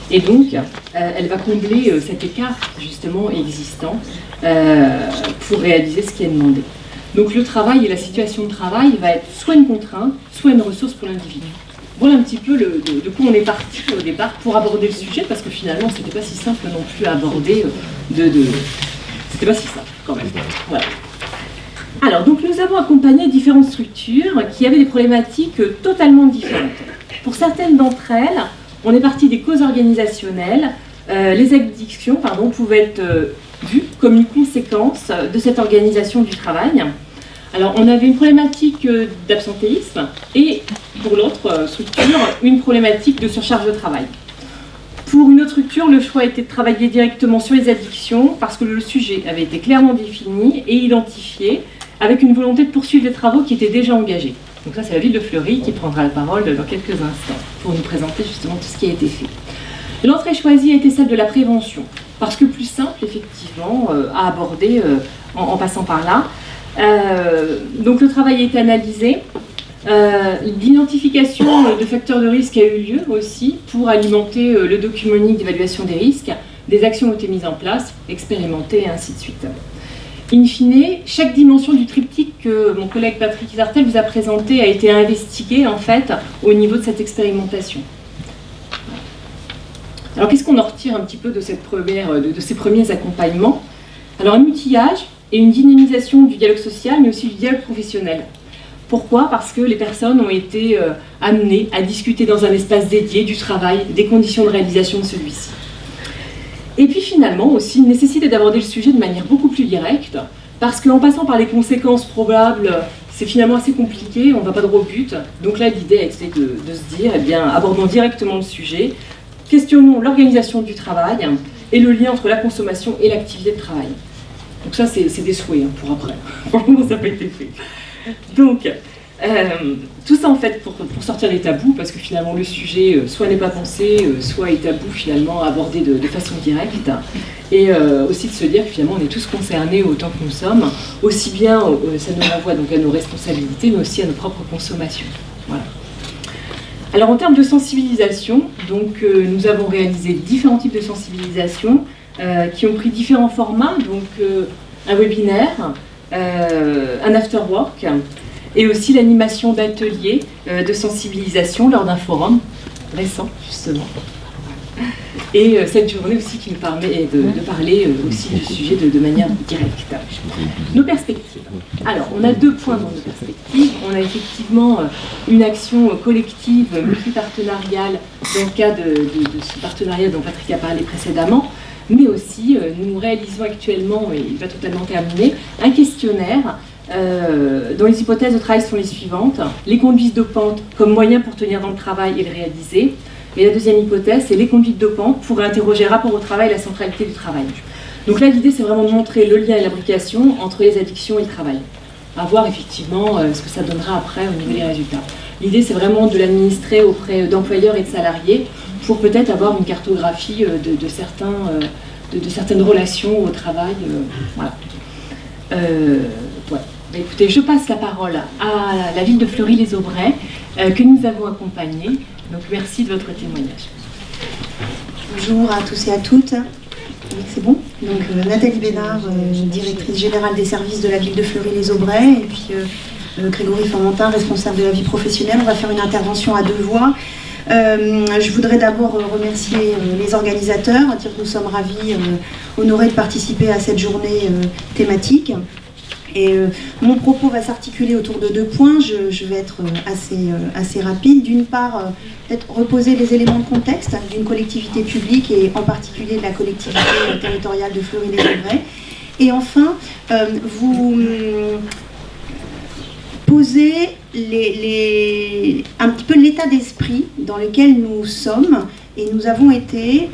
Et donc, euh, elle va combler euh, cet écart justement existant euh, pour réaliser ce qui est demandé. Donc le travail et la situation de travail va être soit une contrainte, soit une ressource pour l'individu. Voilà un petit peu le, de, quoi on est parti au départ pour aborder le sujet, parce que finalement, c'était pas si simple non plus à aborder. De, de... C'était pas si simple quand même. Voilà. Alors, donc nous avons accompagné différentes structures qui avaient des problématiques totalement différentes. Pour certaines d'entre elles, on est parti des causes organisationnelles. Euh, les addictions pardon, pouvaient être euh, vues comme une conséquence de cette organisation du travail. Alors, on avait une problématique euh, d'absentéisme et pour l'autre structure, une problématique de surcharge de travail. Pour une autre structure, le choix été de travailler directement sur les addictions parce que le sujet avait été clairement défini et identifié avec une volonté de poursuivre les travaux qui étaient déjà engagés. Donc ça, c'est la ville de Fleury qui prendra la parole dans quelques instants pour nous présenter justement tout ce qui a été fait. L'entrée choisie a été celle de la prévention, parce que plus simple, effectivement, euh, à aborder euh, en, passant par là. Euh, donc le travail été analysé. L'identification de facteurs de risque a eu lieu aussi pour alimenter le document unique d'évaluation des risques. Des actions ont été mises en place, expérimentées et ainsi de suite. In fine, chaque dimension du triptyque que mon collègue Patrick Zartel vous a présenté a été investiguée en fait au niveau de cette expérimentation. Alors qu'est-ce qu'on en retire un petit peu de, de, ces premiers accompagnements? Alors un outillage et une dynamisation du dialogue social, mais aussi du dialogue professionnel. Pourquoi? Parce que les personnes ont été euh, amenées à discuter dans un espace dédié du travail, des conditions de réalisation de celui-ci. Et puis finalement aussi une nécessité d'aborder le sujet de manière beaucoup plus directe, parce qu'en passant par les conséquences probables, c'est finalement assez compliqué, on ne va pas droit au but. Donc là, l'idée a été de, se dire, eh bien, abordons directement le sujet, questionnons l'organisation du travail et le lien entre la consommation et l'activité de travail. Donc ça, c'est des souhaits hein, pour après. Franchement, ça n'a pas été fait. Donc, euh, tout ça en fait pour, sortir des tabous, parce que finalement le sujet euh, soit n'est pas pensé, euh, soit est tabou finalement abordé de, façon directe, et aussi de se dire que finalement on est tous concernés autant que nous sommes, aussi bien ça nous renvoie donc à nos responsabilités, mais aussi à nos propres consommations. Voilà. Alors en termes de sensibilisation, donc nous avons réalisé différents types de sensibilisation qui ont pris différents formats, donc un webinaire, un after work, et aussi l'animation d'ateliers euh, de sensibilisation lors d'un forum récent, justement. Et euh, cette journée aussi qui nous permet de, parler euh, aussi du sujet de, manière directe. Nos perspectives. Alors, on a deux points dans nos perspectives. On a effectivement une action collective, multipartenariale, dans le cas de, ce partenariat dont Patrick a parlé précédemment, mais aussi nous réalisons actuellement, et il va totalement terminer, un questionnaire euh, dont les hypothèses de travail sont les suivantes. Les conduites dopantes comme moyen pour tenir dans le travail et le réaliser. Et la deuxième hypothèse, c'est les conduites dopantes pour interroger rapport au travail et la centralité du travail. Donc là, l'idée, c'est vraiment de montrer le lien et l'application entre les addictions et le travail. À voir effectivement euh, ce que ça donnera après au niveau des résultats. L'idée, c'est vraiment de l'administrer auprès d'employeurs et de salariés pour peut-être avoir une cartographie euh, de, certains, de, certaines relations au travail. voilà. Bah, écoutez, je passe la parole à la ville de Fleury-les-Aubrais euh, que nous avons accompagnée. Donc merci de votre témoignage. Bonjour à tous et à toutes. C'est bon Donc euh, Nathalie Bénard, euh, directrice générale des services de la ville de Fleury-les-Aubrais, et puis Grégory Formentin, responsable de la vie professionnelle. On va faire une intervention à deux voix. je voudrais d'abord remercier les organisateurs, dire que nous sommes ravis, honorés de participer à cette journée thématique. Et euh, mon propos va s'articuler autour de deux points. Je, vais être euh, assez, euh, assez rapide. D'une part, peut-être reposer les éléments de contexte d'une collectivité publique et en particulier de la collectivité territoriale de Fleury-les-Aubrais. Et enfin, vous poser les, un petit peu l'état d'esprit dans lequel nous sommes. Et nous avons été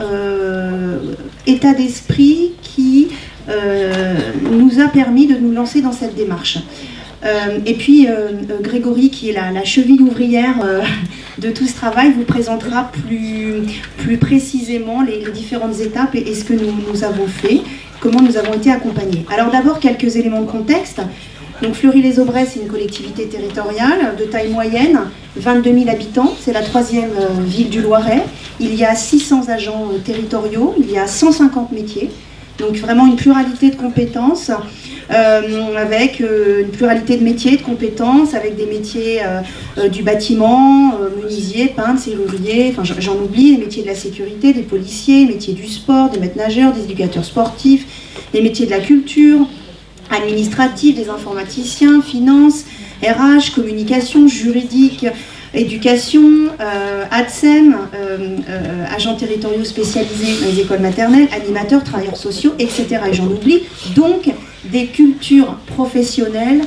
état d'esprit qui nous a permis de nous lancer dans cette démarche. Euh, et puis euh, Grégory, qui est la, cheville ouvrière de tout ce travail, vous présentera plus, plus précisément les, différentes étapes et, ce que nous, nous, avons fait, comment nous avons été accompagnés. Alors d'abord, quelques éléments de contexte. Donc Fleury-les-Aubrais, c'est une collectivité territoriale de taille moyenne, 22 000 habitants, c'est la troisième ville du Loiret. Il y a 600 agents territoriaux, il y a 150 métiers. Donc vraiment une pluralité de compétences, euh, avec euh, une pluralité de métiers, de compétences, avec des métiers euh, du bâtiment, menuisier, peintre, serrurier, enfin j'en oublie, les métiers de la sécurité, des policiers, les métiers du sport, des maîtres nageurs, des éducateurs sportifs, les métiers de la culture, administratifs, des informaticiens, finances, RH, communication, juridique, éducation, euh, ADSEM, euh, euh, agents territoriaux spécialisés dans les écoles maternelles, animateurs, travailleurs sociaux, etc. Et j'en oublie. Donc, des cultures professionnelles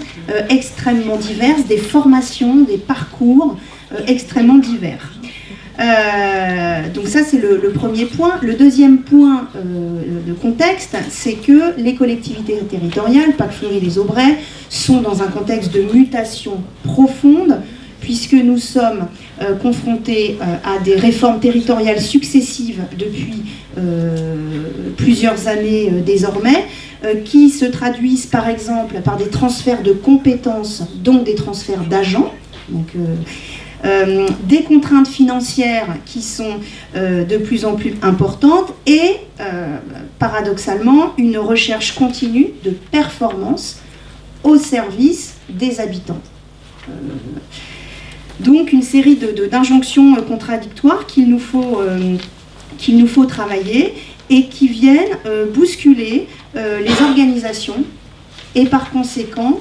extrêmement diverses, des formations, des parcours extrêmement divers. Donc ça c'est le, premier point. Le deuxième point de contexte, c'est que les collectivités territoriales, Pâques Fleury les Aubrais, sont dans un contexte de mutation profonde, puisque nous sommes euh, confrontés à des réformes territoriales successives depuis plusieurs années désormais, qui se traduisent par exemple par des transferts de compétences, donc des transferts d'agents. Euh, des contraintes financières qui sont euh, de plus en plus importantes et, euh, paradoxalement, une recherche continue de performance au service des habitants. Donc une série d'injonctions contradictoires qu'il nous, faut, qu'il nous faut travailler et qui viennent bousculer les organisations et par conséquent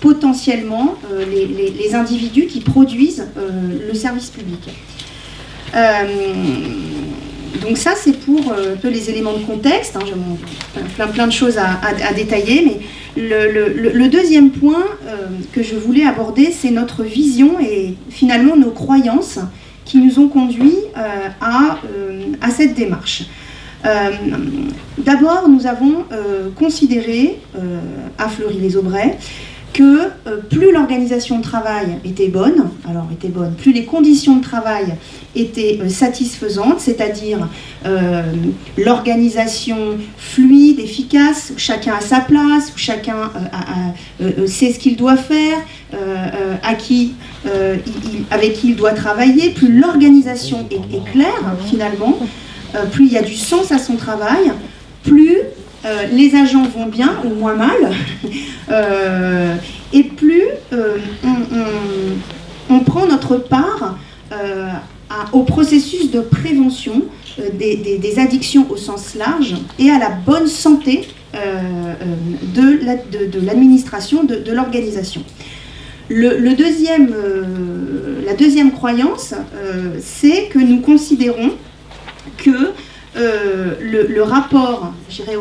potentiellement euh, les, individus qui produisent euh, le service public. Euh, donc ça, c'est pour peu les éléments de contexte. Hein, J'ai plein, plein de choses à, détailler, mais le, deuxième point que je voulais aborder, c'est notre vision et finalement nos croyances qui nous ont conduits à, à, cette démarche. D'abord, nous avons considéré à Fleury-les-Aubrais que euh, plus l'organisation de travail était bonne, alors était bonne, plus les conditions de travail étaient euh, satisfaisantes, c'est-à-dire euh, l'organisation fluide, efficace, chacun a sa place, chacun sait ce qu'il doit faire, à avec qui il doit travailler, plus l'organisation est, claire finalement, plus il y a du sens à son travail, plus euh, les agents vont bien ou moins mal, euh, et plus euh, on, prend notre part au processus de prévention des, addictions au sens large et à la bonne santé de l'administration, de, l'organisation. La deuxième croyance, c'est que nous considérons que euh, le, rapport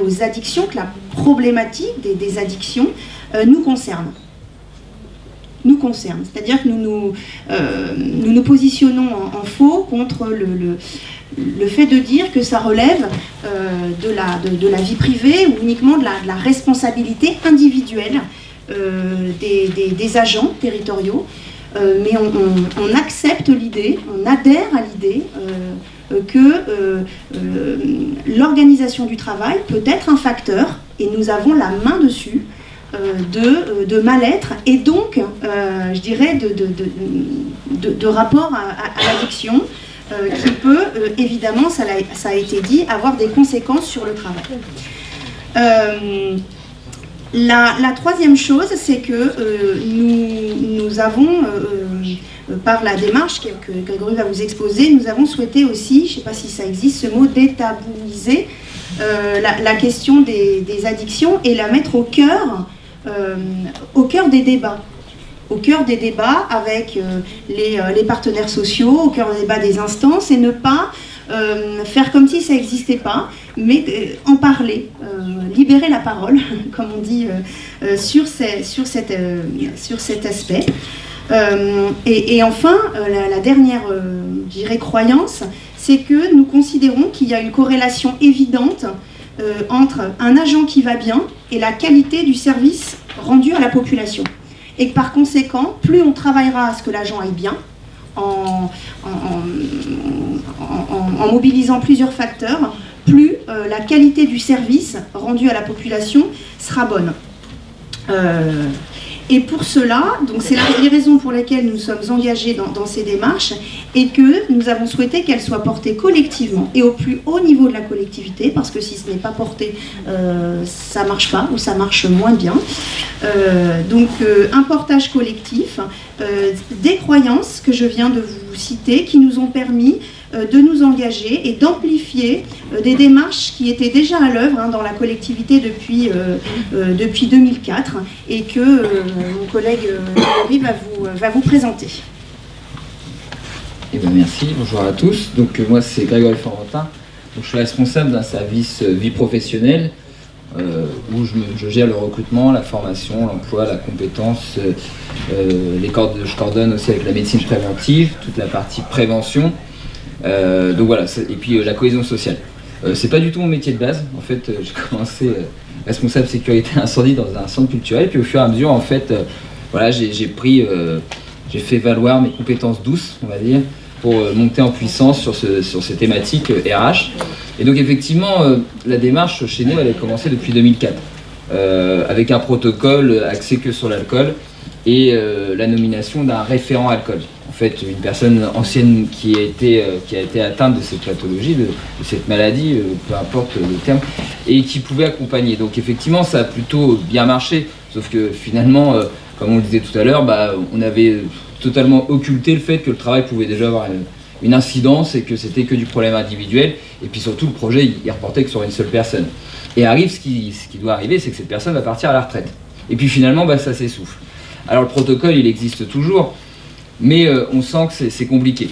aux addictions, que la problématique des, addictions euh, nous concerne. Nous concerne. C'est-à-dire que nous nous, euh, nous, positionnons en, faux contre le, le, fait de dire que ça relève de, la, de, la vie privée ou uniquement de la, responsabilité individuelle des, des, agents territoriaux. mais on, accepte l'idée, on adhère à l'idée que euh, euh, l'organisation du travail peut être un facteur, et nous avons la main dessus, de, mal-être et donc, je dirais, de, rapport à, l'addiction qui peut, évidemment, ça a, été dit, avoir des conséquences sur le travail. La, troisième chose, c'est que nous, avons euh, par la démarche que, Grégory va vous exposer, nous avons souhaité aussi, je ne sais pas si ça existe, ce mot détabouiser euh, la, question des, addictions et la mettre au cœur, euh, au cœur des débats au cœur des débats avec les, partenaires sociaux, au cœur des débats des instances, et ne pas faire comme si ça n'existait pas, mais en parler, libérer la parole, comme on dit, sur cet aspect. Euh, et, enfin, euh, la, dernière, euh, croyance, c'est que nous considérons qu'il y a une corrélation évidente entre un agent qui va bien et la qualité du service rendu à la population. Et que par conséquent, plus on travaillera à ce que l'agent aille bien, en, mobilisant plusieurs facteurs, plus la qualité du service rendu à la population sera bonne. Et pour cela, donc c'est les raisons pour lesquelles nous sommes engagés dans, ces démarches et que nous avons souhaité qu'elles soient portées collectivement et au plus haut niveau de la collectivité, parce que si ce n'est pas porté, euh, ça ne marche pas ou ça marche moins bien. Euh, donc euh, un portage collectif, des croyances que je viens de vous citer qui nous ont permis de nous engager et d'amplifier euh, des démarches qui étaient déjà à l'œuvre hein, dans la collectivité depuis, euh, depuis 2004 et que mon collègue va vous, va vous présenter. Eh bien, merci, bonjour à tous. Donc moi c'est Grégory Florentin, je suis responsable d'un service vie professionnelle où je, gère le recrutement, la formation, l'emploi, la compétence. les je coordonne aussi avec la médecine préventive, toute la partie prévention. Donc voilà, et puis la cohésion sociale. c'est pas du tout mon métier de base. En fait, j'ai commencé responsable sécurité incendie dans un centre culturel, puis au fur et à mesure, en fait, voilà, j'ai pris, j'ai fait valoir mes compétences douces, on va dire, pour euh, monter en puissance sur, sur ces thématiques RH. Euh, et donc effectivement, euh, la démarche chez nous, elle a commencé depuis 2004, avec un protocole axé que sur l'alcool et la nomination d'un référent alcool. En fait, une personne ancienne qui a été, qui a été atteinte de cette pathologie, de, cette maladie, peu importe le terme, et qui pouvait accompagner. Donc effectivement, ça a plutôt bien marché, sauf que finalement, comme on le disait tout à l'heure, bah, on avait totalement occulté le fait que le travail pouvait déjà avoir une, incidence et que c'était que du problème individuel. Et puis surtout, le projet, il, reportait que sur une seule personne. Et arrive ce qui, ce qui doit arriver, c'est que cette personne va partir à la retraite. Et puis finalement, bah, ça s'essouffle. Alors le protocole, il existe toujours, mais euh, on sent que c'est compliqué.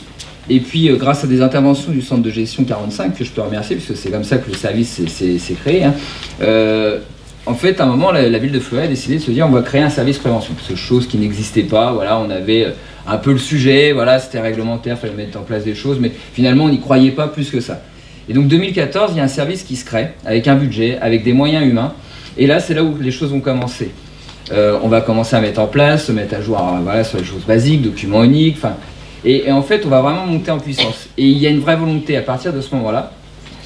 Et puis, euh, grâce à des interventions du centre de gestion 45, que je peux remercier, puisque c'est comme ça que le service s'est créé, hein, euh, en fait, à un moment, la, ville de Fleury a décidé de se dire on va créer un service prévention. C'est chose qui n'existait pas. Voilà, on avait un peu le sujet, voilà, c'était réglementaire, il fallait mettre en place des choses, mais finalement, on n'y croyait pas plus que ça. Et donc, 2014, il y a un service qui se crée, avec un budget, avec des moyens humains. Et là, c'est là où les choses vont commencer. Euh, on va commencer à mettre en place, se mettre à jour euh, voilà, sur les choses basiques, documents uniques, et, et en fait, on va vraiment monter en puissance. Et il y a une vraie volonté à partir de ce moment-là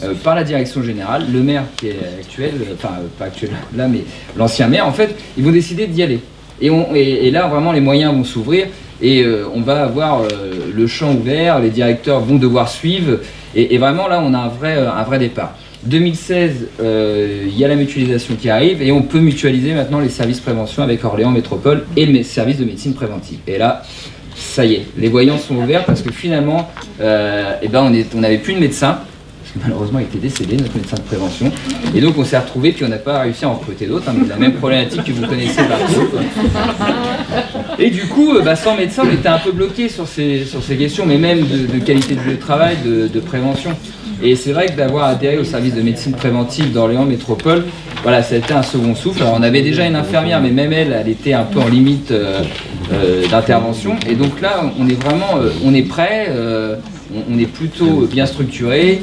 euh, par la direction générale, le maire qui est actuel, enfin pas actuel là, mais l'ancien maire, en fait, ils vont décider d'y aller. Et, on, et, là, vraiment, les moyens vont s'ouvrir et on va avoir le champ ouvert, les directeurs vont devoir suivre, et, vraiment là, on a un vrai, un vrai départ. 2016, il y a la mutualisation qui arrive et on peut mutualiser maintenant les services prévention avec Orléans Métropole et le service de médecine préventive. Et là, ça y est, les voyants sont ouverts parce que finalement, eh ben on n'avait plus de médecin, malheureusement il était décédé, notre médecin de prévention. Et donc on s'est retrouvé, puis on n'a pas réussi à en recruter d'autres, hein, mais la même problématique que vous connaissez partout. Et du coup, euh, bah, sans médecin, on était un peu bloqué sur ces, sur ces questions, mais même de, qualité de travail, de, prévention. Et c'est vrai que d'avoir adhéré au service de médecine préventive d'Orléans Métropole, voilà, ça a été un second souffle. Alors on avait déjà une infirmière, mais même elle, elle était un peu en limite euh, euh, d'intervention. Et donc là, on est vraiment, on est prêt, on, est plutôt bien structuré.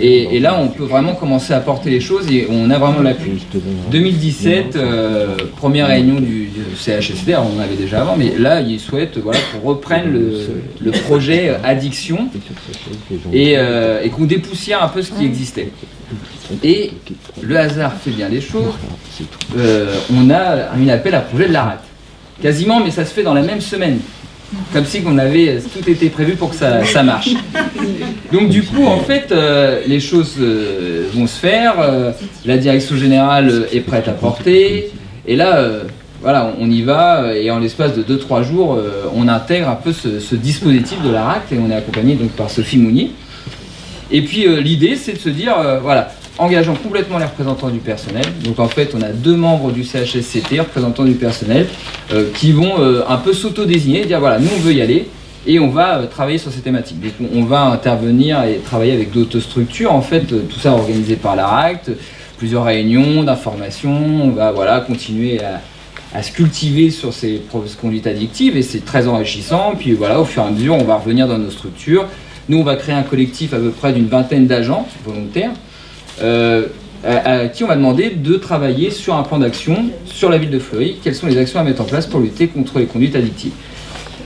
Et, là, on peut vraiment commencer à porter les choses et on a vraiment l'appui. 2017, euh, première réunion du, CHSD, on en avait déjà avant, mais là, ils souhaitent voilà, qu'on reprenne le, projet addiction euh, et, qu'on dépoussière un peu ce qui existait. Et le hasard fait bien les choses. Euh, on a un appel à projet de la Quasiment, mais ça se fait dans la même semaine comme si on avait tout été prévu pour que ça, marche. Donc du coup, en fait, euh, les choses euh, vont se faire, euh, la direction générale est prête à porter, et là, voilà, on y va, et en l'espace de 2-3 jours, on intègre un peu ce, dispositif de la RAC, et on est accompagné donc par Sophie Mounier. Et puis l'idée, c'est de se dire, voilà, engageant complètement les représentants du personnel. Donc en fait, on a deux membres du CHSCT, représentants du personnel, euh, qui vont euh, un peu s'auto-désigner, dire voilà, nous on veut y aller et on va euh, travailler sur ces thématiques. Donc on va intervenir et travailler avec d'autres structures, en fait, tout ça organisé par l'ARACT, plusieurs réunions d'information, on va voilà, continuer à, se cultiver sur ces conduites addictives et c'est très enrichissant. Puis voilà, au fur et à mesure, on va revenir dans nos structures. Nous, on va créer un collectif à peu près d'une vingtaine d'agents volontaires euh, à, qui on va demander de travailler sur un plan d'action sur la ville de Fleury. Quelles sont les actions à mettre en place pour lutter contre les conduites addictives?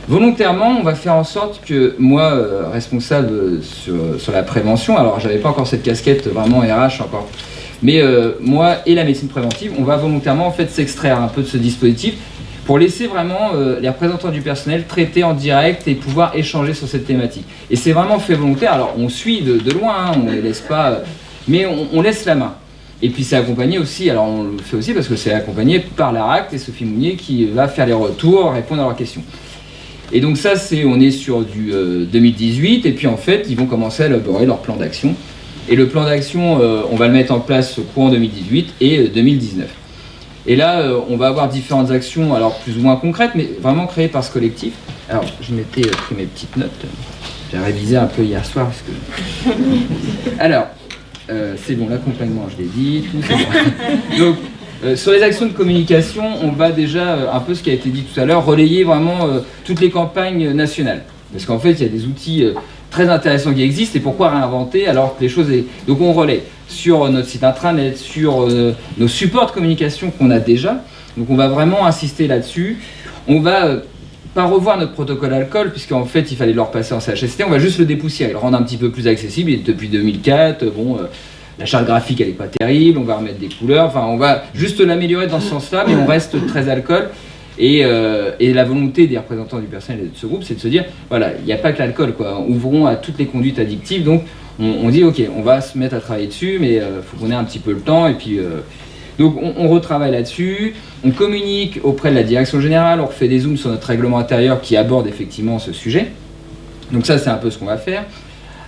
Volontairement, on va faire en sorte que moi, euh, responsable sur, la prévention, alors j'avais pas encore cette casquette vraiment RH encore, mais euh, moi et la médecine préventive, on va volontairement en fait s'extraire un peu de ce dispositif pour laisser vraiment les représentants du personnel traiter en direct et pouvoir échanger sur cette thématique. Et c'est vraiment fait volontaire, alors on suit de, loin, hein, on ne les laisse pas mais on, laisse la main. Et puis c'est accompagné aussi, alors on le fait aussi parce que c'est accompagné par l'ARACT et Sophie Mounier qui va faire les retours, répondre à leurs questions. Et donc ça, c'est on est sur du 2018, euh, et puis en fait, ils vont commencer à élaborer leur plan d'action. Et le plan d'action, euh, on va le mettre en place courant 2018 et 2019. Euh, et là, on va avoir différentes actions, alors plus ou moins concrètes, mais vraiment créées par ce collectif. Alors, je m'étais pris mes petites notes. J'ai révisé un peu hier soir. Parce que... Alors, c'est bon, l'accompagnement, je l'ai dit, tout c'est bon. Donc, sur les actions de communication, on va déjà, un peu ce qui a été dit tout à l'heure, relayer vraiment toutes les campagnes nationales. Parce qu'en fait, il y a des outils très intéressants qui existent, et pourquoi réinventer alors que les choses... Est... Donc on relaie sur notre site intranet, sur nos supports de communication qu'on a déjà, donc on va vraiment insister là-dessus. On va pas revoir notre protocole alcool, puisqu'en fait il fallait le repasser en CHST, on va juste le dépoussiérer, le rendre un petit peu plus accessible. Et depuis 2004, bon, euh, la charte graphique elle est pas terrible, on va remettre des couleurs, enfin on va juste l'améliorer dans ce sens-là, mais on reste très alcool. Et, euh, et, la volonté des représentants du personnel de ce groupe, c'est de se dire, voilà, il n'y a pas que l'alcool, quoi. Ouvrons à toutes les conduites addictives. Donc, on, dit, ok, on va se mettre à travailler dessus, mais il euh, faut qu'on ait un petit peu le temps. Et puis, donc on, retravaille là-dessus, on communique auprès de la direction générale, on refait des zooms sur notre règlement intérieur qui aborde effectivement ce sujet. Donc ça c'est un peu ce qu'on va faire.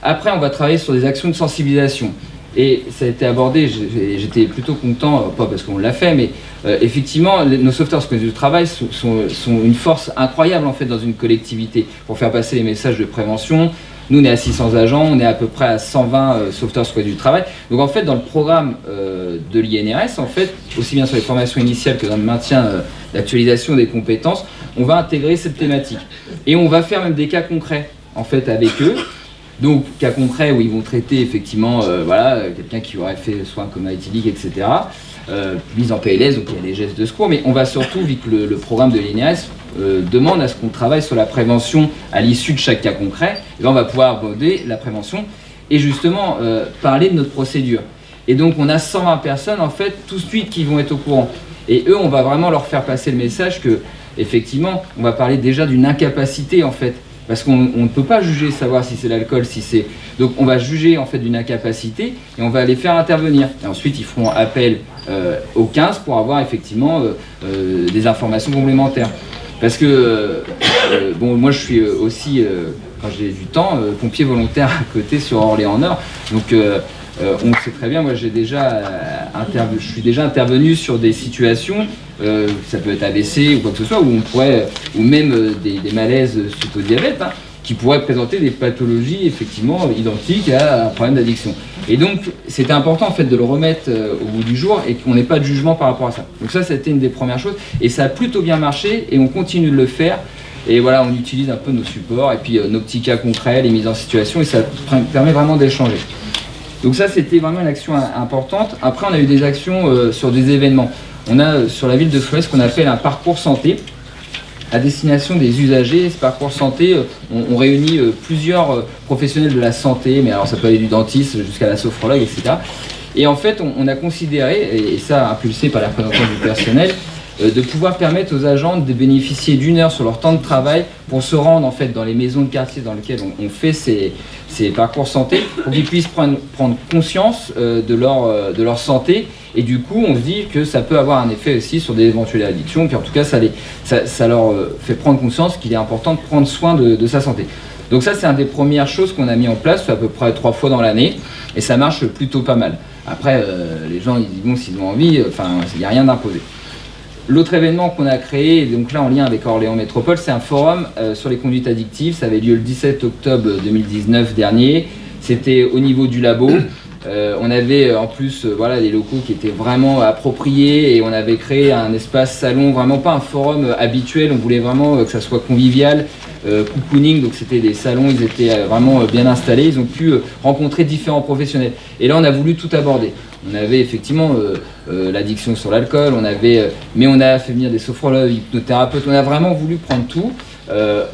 Après on va travailler sur des actions de sensibilisation. Et ça a été abordé, j'étais plutôt content, euh, pas parce qu'on l'a fait, mais euh, effectivement, nos sauveteurs du travail sont, sont, une force incroyable en fait dans une collectivité pour faire passer les messages de prévention, nous, on est à 600 agents, on est à peu près à 120 euh, sauveteurs sur du travail. Donc en fait, dans le programme euh, de l'INRS, en fait, aussi bien sur les formations initiales que dans le maintien euh, d'actualisation des compétences, on va intégrer cette thématique. Et on va faire même des cas concrets, en fait, avec eux. Donc, cas concrets où ils vont traiter effectivement, voilà, quelqu'un qui aurait fait soit un coma etc. mise en PLS, donc il y a des gestes de secours, mais on va surtout, vu que le, programme de l'INRS euh, demande à ce qu'on travaille sur la prévention à l'issue de chaque cas concret, et on va pouvoir aborder la prévention et justement euh, parler de notre procédure. Et donc on a 120 personnes en fait tout de suite qui vont être au courant. Et eux, on va vraiment leur faire passer le message que effectivement, on va parler déjà d'une incapacité en fait. Parce qu'on ne peut pas juger, savoir si c'est l'alcool, si c'est... Donc on va juger en fait d'une incapacité et on va les faire intervenir. Et ensuite ils feront appel euh, au 15 pour avoir effectivement des informations complémentaires. Parce que, euh, euh, bon, moi je suis euh, aussi, quand j'ai du temps, pompier volontaire à côté sur Orléans-Nord. Donc on sait très bien, moi j'ai déjà je suis déjà intervenu sur des situations, ça peut être AVC ou quoi que ce soit, où on pourrait, ou même des, malaises suite au diabète, qui pourraient présenter des pathologies effectivement identiques à un problème d'addiction. Et donc c'était important en fait de le remettre euh, au bout du jour et qu'on n'ait pas de jugement par rapport à ça. Donc ça c'était une des premières choses et ça a plutôt bien marché et on continue de le faire. Et voilà, on utilise un peu nos supports et puis euh, nos petits cas concrets, les mises en situation et ça permet vraiment d'échanger. Donc ça c'était vraiment une action importante. Après on a eu des actions euh, sur des événements. On a sur la ville de Flores ce qu'on appelle un parcours santé à destination des usagers. Ce parcours santé, euh, on, réunit euh, plusieurs euh, professionnels de la santé, mais alors ça peut aller du dentiste jusqu'à la sophrologue, etc. Et en fait, on, a considéré, et ça impulsé par la présentation du personnel, de pouvoir permettre aux agents de bénéficier d'une heure sur leur temps de travail pour se rendre en fait dans les maisons de quartier dans lesquelles on, fait ces, parcours santé, pour qu'ils puissent prendre, conscience de leur santé et du coup, on se dit que ça peut avoir un effet aussi sur des éventuelles addictions. Puis en tout cas, ça, les, ça, leur euh, fait prendre conscience qu'il est important de prendre soin de, sa santé. Donc ça, c'est une des premières choses qu'on a mis en place, à peu près trois fois dans l'année. Et ça marche plutôt pas mal. Après, euh, les gens, ils disent, bon, s'ils ont envie, enfin, il n'y a rien d'imposé. L'autre événement qu'on a créé, donc là en lien avec Orléans Métropole, c'est un forum euh, sur les conduites addictives. Ça avait lieu le 17 octobre 2019 dernier. C'était au niveau du labo. Euh, on avait euh, en plus euh, voilà, des locaux qui étaient vraiment appropriés et on avait créé un espace salon, vraiment pas un forum habituel, on voulait vraiment que ça soit convivial, cocooning, donc c'était des salons, ils étaient vraiment bien installés, ils ont pu rencontrer différents professionnels. Et là on a voulu tout aborder. On avait effectivement l'addiction sur l'alcool, on avait, mais on a fait venir des sophrologues, hypnothérapeutes, on a vraiment voulu prendre tout.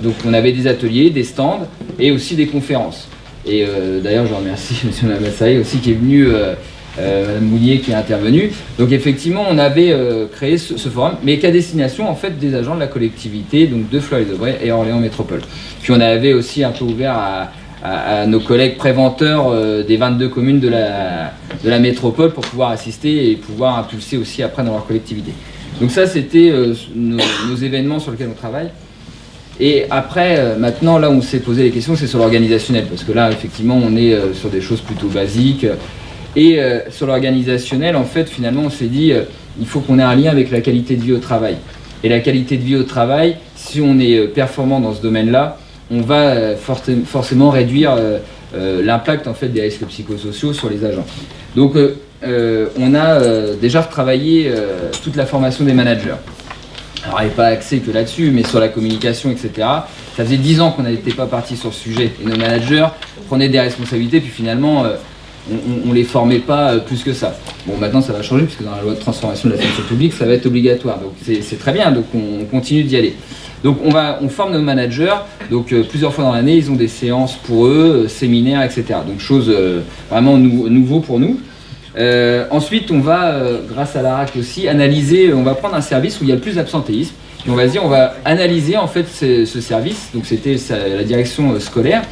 donc on avait des ateliers, des stands et aussi des conférences. Et euh, d'ailleurs, je remercie M. Lamassaï aussi qui est venu, euh, euh, Mme Moulier qui est intervenue. Donc effectivement, on avait créé ce, forum, mais qu'à destination en fait des agents de la collectivité, donc de Fleury-de-Bray et Orléans Métropole. Puis on avait aussi un peu ouvert à, nos collègues préventeurs des 22 communes de la, de la métropole pour pouvoir assister et pouvoir impulser aussi après dans leur collectivité. Donc ça, c'était nos événements sur lesquels on travaille. Et après, euh, maintenant, là où on s'est posé les questions, c'est sur l'organisationnel, parce que là, effectivement, on est euh, sur des choses plutôt basiques. Et euh, sur l'organisationnel, en fait, finalement, on s'est dit, il faut qu'on ait un lien avec la qualité de vie au travail. Et la qualité de vie au travail, si on est performant dans ce domaine-là, on va forcément réduire l'impact en fait des risques psychosociaux sur les agents. Donc on a déjà retravaillé toute la formation des managers. Alors, il n'est pas axé que là-dessus, mais sur la communication, etc. Ça faisait 10 ans qu'on n'était pas parti sur ce sujet. Et nos managers prenaient des responsabilités, puis finalement, on ne les formait pas euh, plus que ça. Bon, maintenant ça va changer, puisque dans la loi de transformation de la fonction publique, ça va être obligatoire. Donc c'est très bien, donc on, continue d'y aller. Donc on, forme nos managers, donc euh, plusieurs fois dans l'année, ils ont des séances pour eux, euh, séminaires, etc. Donc chose vraiment nouveau pour nous. Ensuite, on va, grâce à l'ARAC aussi, analyser, on va prendre un service où il y a le plus d'absentéisme, on va dire, on va analyser en fait ce, ce service, donc c'était la direction scolaire,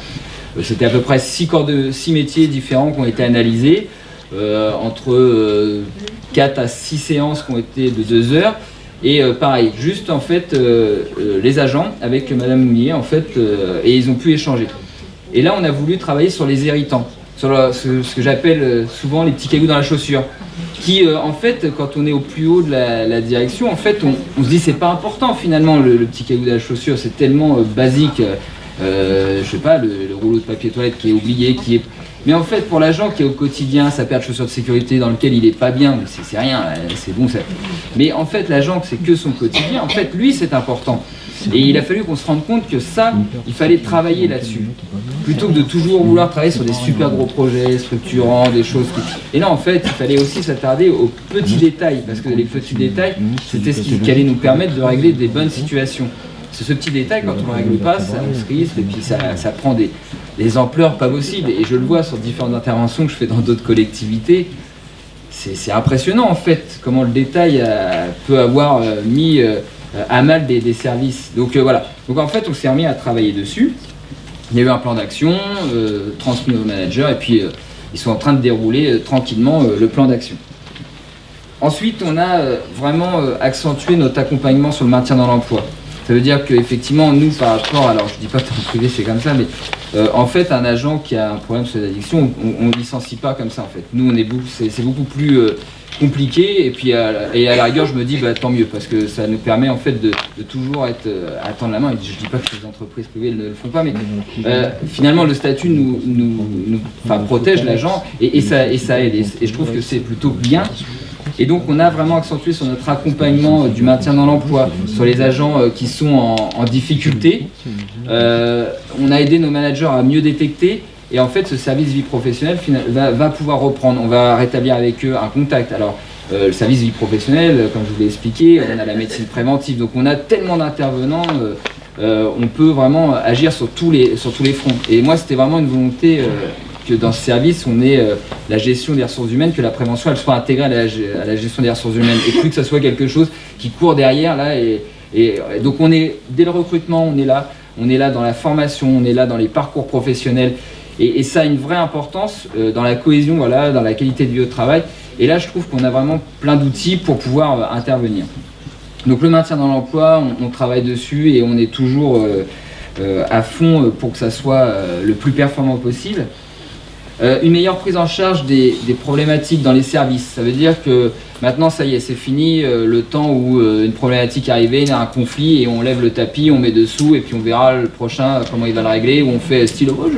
euh, c'était à peu près six métiers différents qui ont été analysés, euh, entre 4 euh, à 6 séances qui ont été de 2 heures. Et pareil, juste en fait les agents avec Madame Mounier en fait et ils ont pu échanger. Et là on a voulu travailler sur les irritants, sur ce, que j'appelle souvent les petits cailloux dans la chaussure qui en fait quand on est au plus haut de la, direction en fait on, se dit c'est pas important finalement le, petit caillou de la chaussure c'est tellement basique euh, je sais pas, le, rouleau de papier toilette qui est oublié, qui est... Mais en fait, pour l'agent qui est au quotidien, sa paire de chaussures de sécurité dans lequel il est pas bien, c'est rien, euh, c'est bon. Ça... Mais en fait, l'agent, c'est que son quotidien. En fait, lui, c'est important. Et il a fallu qu'on se rende compte que ça, il fallait travailler là-dessus. Plutôt que de toujours vouloir travailler sur des super gros projets structurants, des choses. Et là, en fait, il fallait aussi s'attarder aux petits détails, parce que les petits détails, c'était ce qui allait nous permettre de régler des bonnes situations. C'est ce petit détail, quand on ne règle pas, ça se risque et puis ça, prend des, ampleurs pas possibles. Et je le vois sur différentes interventions que je fais dans d'autres collectivités. C'est impressionnant en fait comment le détail euh, peut avoir euh, mis euh, à mal des, services. Donc voilà. Donc en fait, on s'est remis à travailler dessus. Il y a eu un plan d'action transmis au manager et puis ils sont en train de dérouler tranquillement le plan d'action. Ensuite, on a vraiment accentué notre accompagnement sur le maintien dans l'emploi. Ça veut dire qu'effectivement, nous, par rapport, alors je dis pas que en privé c'est comme ça, mais euh, en fait, un agent qui a un problème sur l'addiction, on ne licencie pas comme ça en fait. Nous, on est c'est beaucoup plus euh, compliqué, et puis à, et à la rigueur, je me dis, bah, tant mieux, parce que ça nous permet en fait de, toujours être euh, à attendre la main. Et je dis pas que les entreprises privées ne le font pas, mais finalement, le statut nous, nous, protège l'agent et, ça, et ça aide. et je trouve que c'est plutôt bien. Et donc on a vraiment accentué sur notre accompagnement euh, du maintien dans l'emploi, sur les agents euh, qui sont en, difficulté. Euh, on a aidé nos managers à mieux détecter et en fait ce service vie professionnelle va, pouvoir reprendre. On va rétablir avec eux un contact. Alors le service vie professionnelle, comme je vous l'ai expliqué, on a la médecine préventive. Donc on a tellement d'intervenants. on peut vraiment agir sur tous les, sur tous les fronts. Et moi, c'était vraiment une volonté que dans ce service, on ait euh, la gestion des ressources humaines, que la prévention elle soit intégrée à la, gestion des ressources humaines et plus que ça soit quelque chose qui court derrière là. Et, donc on est dès le recrutement, on est là, on est là dans la formation, on est là dans les parcours professionnels et, ça a une vraie importance euh, dans la cohésion, voilà, dans la qualité de vie au travail. Et là, je trouve qu'on a vraiment plein d'outils pour pouvoir euh, intervenir. Donc le maintien dans l'emploi, on, travaille dessus et on est toujours à fond pour que ça soit le plus performant possible. Euh, une meilleure prise en charge des, problématiques dans les services. Ça veut dire que maintenant, ça y est, c'est fini euh, le temps où euh, une problématique arrivée, il y a un conflit et on lève le tapis, on met dessous et puis on verra le prochain comment il va le régler. Ou on fait style, oh,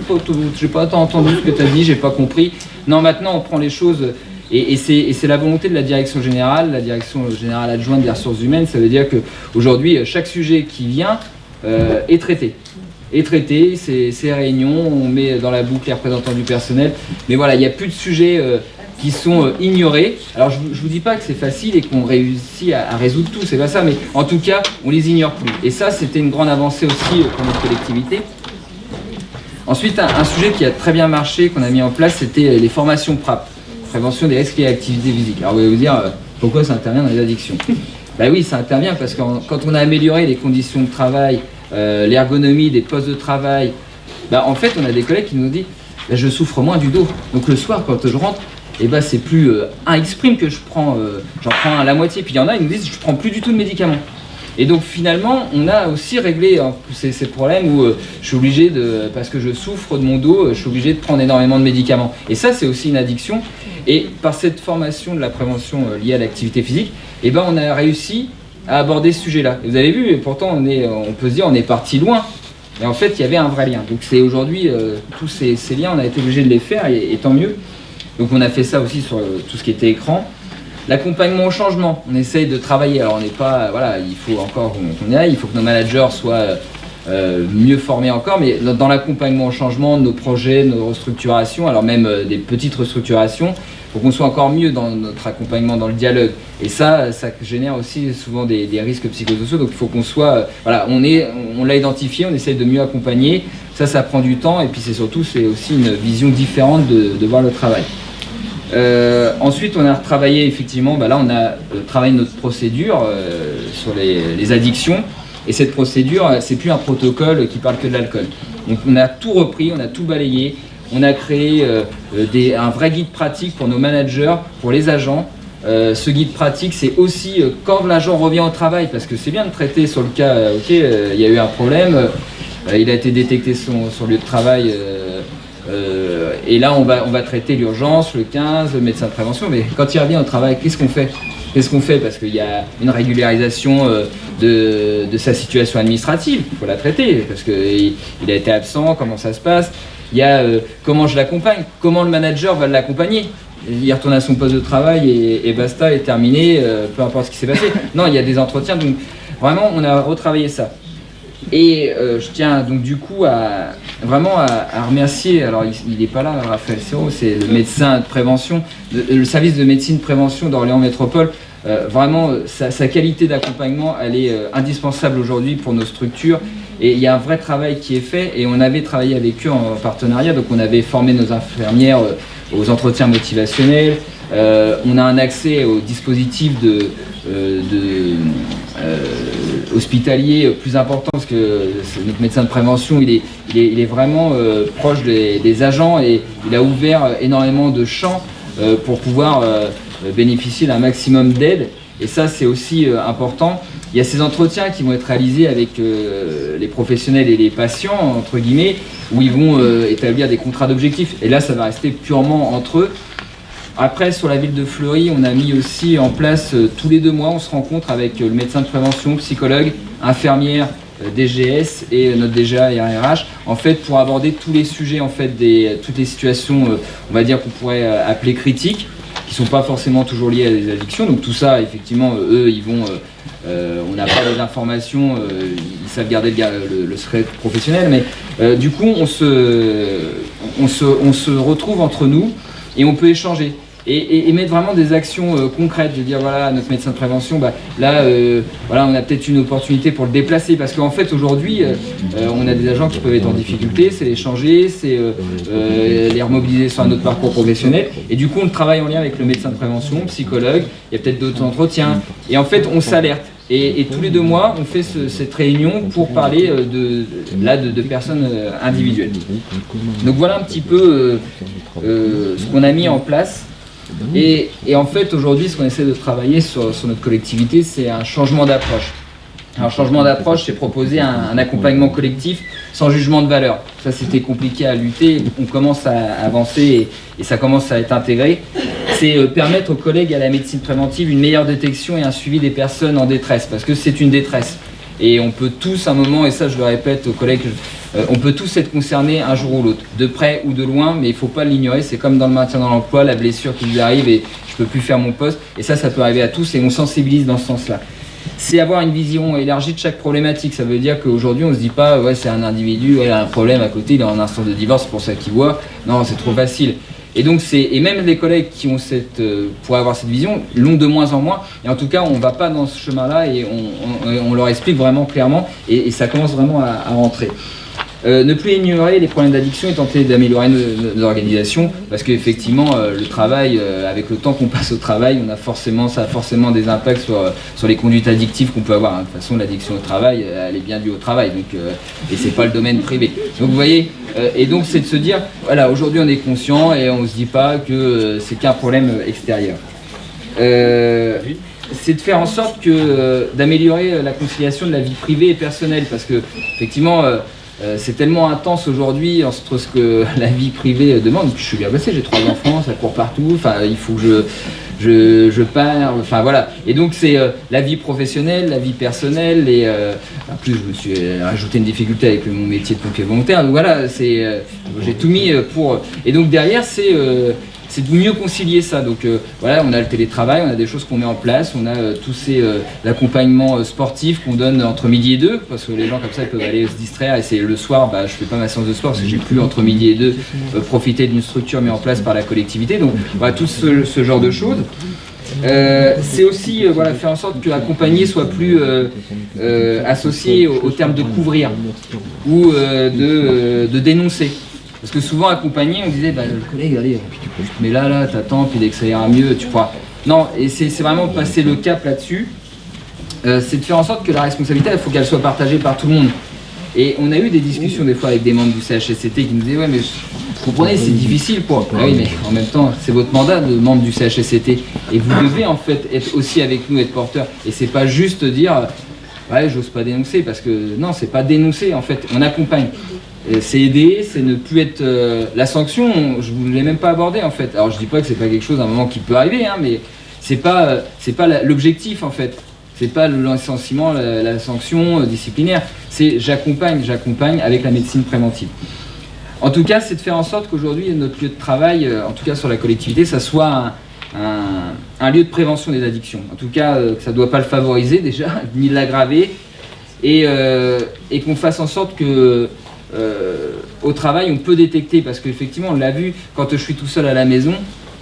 j'ai pas, pas entendu ce que tu as dit, j'ai pas compris. Non, maintenant, on prend les choses et, et c'est la volonté de la direction générale, la direction générale adjointe des ressources humaines. Ça veut dire qu'aujourd'hui, chaque sujet qui vient est traité est traité, ces, réunions, on met dans la boucle les représentants du personnel. Mais voilà, il n'y a plus de sujets euh, qui sont euh, ignorés. Alors je ne vous dis pas que c'est facile et qu'on réussit à, résoudre tout, c'est pas ça, mais en tout cas, on les ignore plus. Et ça, c'était une grande avancée aussi euh, pour notre collectivité. Ensuite, un, sujet qui a très bien marché, qu'on a mis en place, c'était les formations PRAP, prévention des risques et activités physiques. Alors vous allez vous dire, pourquoi ça intervient dans les addictions? Ben oui, ça intervient parce que quand on a amélioré les conditions de travail, euh, l'ergonomie des postes de travail, bah, en fait, on a des collègues qui nous disent bah, je souffre moins du dos. Donc le soir, quand je rentre, eh bah, c'est plus euh, un exprime que je prends, euh, j'en prends la moitié. Puis il y en a, ils nous disent je prends plus du tout de médicaments. Et donc finalement, on a aussi réglé hein, ces, problèmes où je suis obligé de, parce que je souffre de mon dos, je suis obligé de prendre énormément de médicaments. Et ça, c'est aussi une addiction. Et par cette formation de la prévention liée à l'activité physique, eh ben, on a réussi à aborder ce sujet-là. Vous avez vu, pourtant, on, est, on peut se dire, on est parti loin. Et en fait, il y avait un vrai lien. Donc c'est aujourd'hui, tous ces, liens, on a été obligé de les faire, et, tant mieux. Donc on a fait ça aussi sur tout ce qui était écran. L'accompagnement au changement, on essaye de travailler. Alors on n'est pas, voilà, il faut encore qu'on y aille, il faut que nos managers soient mieux formés encore, mais dans l'accompagnement au changement, nos projets, nos restructurations, alors même des petites restructurations, faut qu'on soit encore mieux dans notre accompagnement, dans le dialogue. Et ça, ça génère aussi souvent des, risques psychosociaux. Donc il faut qu'on soit, euh, voilà, on l'a identifié, on essaye de mieux accompagner. Ça, ça prend du temps. Et puis c'est surtout, c'est aussi une vision différente de, voir le travail. Euh, ensuite, on a retravaillé effectivement, bah là on a euh, travaillé notre procédure sur les, les, addictions. Et cette procédure, c'est plus un protocole qui parle que de l'alcool. Donc on a tout repris, on a tout balayé on a créé euh, euh, un vrai guide pratique pour nos managers, pour les agents. Euh, ce guide pratique, c'est aussi quand l'agent revient au travail, parce que c'est bien de traiter sur le cas, ok, il y a eu un problème, il a été détecté son, son lieu de travail, et là on va, traiter l'urgence, le 15, le médecin de prévention, mais quand il revient au travail, qu'est-ce qu'on fait? Qu'est-ce qu'on fait? Parce qu'il y a une régularisation de, de, sa situation administrative, il faut la traiter, parce qu'il il a été absent, comment ça se passe? Il y a euh, comment je l'accompagne, comment le manager va l'accompagner. Il retourne à son poste de travail et, basta, est terminé, euh, peu importe ce qui s'est passé. Non, il y a des entretiens, donc vraiment on a retravaillé ça. Et euh, je tiens donc du coup à vraiment à, remercier, alors il n'est pas là, Raphaël Serrault, c'est le médecin de prévention, le, service de médecine de prévention d'Orléans Métropole. Vraiment, sa, sa qualité d'accompagnement, elle est indispensable aujourd'hui pour nos structures. Et il y a un vrai travail qui est fait. Et on avait travaillé avec eux en partenariat, donc on avait formé nos infirmières euh, aux entretiens motivationnels, euh, on a un accès au dispositif de, euh, hospitalier plus important parce que notre médecin de prévention. Il est, vraiment proche des, agents et il a ouvert énormément de champs pour pouvoir bénéficier d'un maximum d'aide et ça c'est aussi important. Il y a ces entretiens qui vont être réalisés avec euh, les professionnels et les patients, entre guillemets, où ils vont euh, établir des contrats d'objectifs. Et là, ça va rester purement entre eux. Après, sur la ville de Fleury, on a mis aussi en place, euh, tous les deux mois, on se rencontre avec le médecin de prévention, psychologue, infirmière, DGS et notre DGA et RRH, en fait, pour aborder tous les sujets, en fait, des, toutes les situations, on va dire qu'on pourrait appeler critiques, qui sont pas forcément toujours liées à des addictions. Donc tout ça, effectivement, eux, ils vont euh, on n'a pas les informations, euh, ils savent garder le, secret professionnel, mais euh, du coup on se, on, se, retrouve entre nous et on peut échanger. Et, mettre vraiment des actions concrètes, de dire voilà notre médecin de prévention, bah, là voilà on a peut-être une opportunité pour le déplacer parce qu'en fait aujourd'hui on a des agents qui peuvent être en difficulté, c'est les changer, c'est les remobiliser sur un autre parcours professionnel et du coup on travaille en lien avec le médecin de prévention, psychologue, il y a peut-être d'autres entretiens et en fait on s'alerte. Et, tous les deux mois, on fait cette réunion pour parler euh, de, là, de, personnes euh, individuelles. Donc voilà un petit peu euh, ce qu'on a mis en place. Et, en fait, aujourd'hui, ce qu'on essaie de travailler sur, notre collectivité, c'est un changement d'approche. Un changement d'approche, c'est proposer un, accompagnement collectif sans jugement de valeur. Ça, c'était compliqué à lutter. On commence à avancer et ça commence à être intégré c'est euh, permettre aux collègues à la médecine préventive une meilleure détection et un suivi des personnes en détresse, parce que c'est une détresse. Et on peut tous, à un moment, et ça je le répète aux collègues, euh, on peut tous être concernés un jour ou l'autre, de près ou de loin, mais il ne faut pas l'ignorer, c'est comme dans le maintien dans l'emploi, la blessure qui vous arrive et je ne peux plus faire mon poste, et ça, ça peut arriver à tous et on sensibilise dans ce sens-là. C'est avoir une vision élargie de chaque problématique, ça veut dire qu'aujourd'hui on ne se dit pas, ouais c'est un individu, il a un problème à côté, il est en instant de divorce, c'est pour ça qu'il voit, non c'est trop facile. Et donc et même les collègues qui ont cette euh, pour avoir cette vision l'ont de moins en moins. Et en tout cas, on va pas dans ce chemin-là et on, leur explique vraiment clairement et, ça commence vraiment à rentrer. Euh, ne plus ignorer les problèmes d'addiction et tenter d'améliorer nos, organisations parce qu'effectivement euh, le travail, euh, avec le temps qu'on passe au travail, on a forcément, ça a forcément des impacts sur, sur les conduites addictives qu'on peut avoir. Hein. De toute façon l'addiction au travail, elle est bien due au travail donc, et c'est pas le domaine privé. Donc vous voyez, et donc c'est de se dire, voilà aujourd'hui on est conscient et on se dit pas que c'est qu'un problème extérieur. c'est de faire en sorte que d'améliorer la conciliation de la vie privée et personnelle parce que effectivement euh, c'est tellement intense aujourd'hui entre ce que la vie privée demande. Je suis bien passé, j'ai trois enfants, ça court partout. Enfin, il faut que je. je, je pars, enfin voilà. Et donc c'est la vie professionnelle, la vie personnelle, et en plus je me suis rajouté une difficulté avec mon métier de pompier volontaire. Donc voilà, c'est j'ai tout mis pour. Et donc derrière c'est c'est de mieux concilier ça. Donc euh, voilà, on a le télétravail, on a des choses qu'on met en place, on a euh, tous ces euh, l'accompagnement sportif qu'on donne entre midi et deux, parce que les gens comme ça peuvent aller se distraire et c'est le soir, bah, je fais pas ma séance de sport parce que j'ai plus entre midi et deux profiter d'une structure mise en place par la collectivité. Donc voilà, tout ce, genre de choses. c'est aussi voilà, faire en sorte que l'accompagné soit plus associé au, terme de couvrir ou de dénoncer. Parce que souvent accompagné, on disait, bah, le collègue, allez, tu mais là, là, t'attends, puis dès que ça ira mieux, tu pourras. Non, et c'est vraiment passer le cap là-dessus. Euh, c'est de faire en sorte que la responsabilité, il faut qu'elle soit partagée par tout le monde. Et on a eu des discussions des fois avec des membres du CHSCT qui nous disaient, ouais, mais vous comprenez, c'est difficile pour. Ah oui, mais en même temps, c'est votre mandat de membre du CHSCT. Et vous devez en fait être aussi avec nous, être porteur. Et c'est pas juste dire, ouais, j'ose pas dénoncer, parce que non, c'est pas dénoncer en fait, on accompagne c'est aider, c'est ne plus être... Euh, la sanction, je ne voulais même pas aborder en fait. Alors je dis pas que c'est pas quelque chose à un moment qui peut arriver, hein, mais c'est pas, euh, pas l'objectif en fait. C'est pas le licenciement, la, sanction euh, disciplinaire. C'est j'accompagne, j'accompagne avec la médecine préventive. En tout cas, c'est de faire en sorte qu'aujourd'hui, notre lieu de travail, en tout cas sur la collectivité, ça soit un, lieu de prévention des addictions. En tout cas, que ça ne doit pas le favoriser déjà, ni l'aggraver, et qu'on fasse en sorte que euh, au travail, on peut détecter, parce qu'effectivement, on l'a vu, quand je suis tout seul à la maison,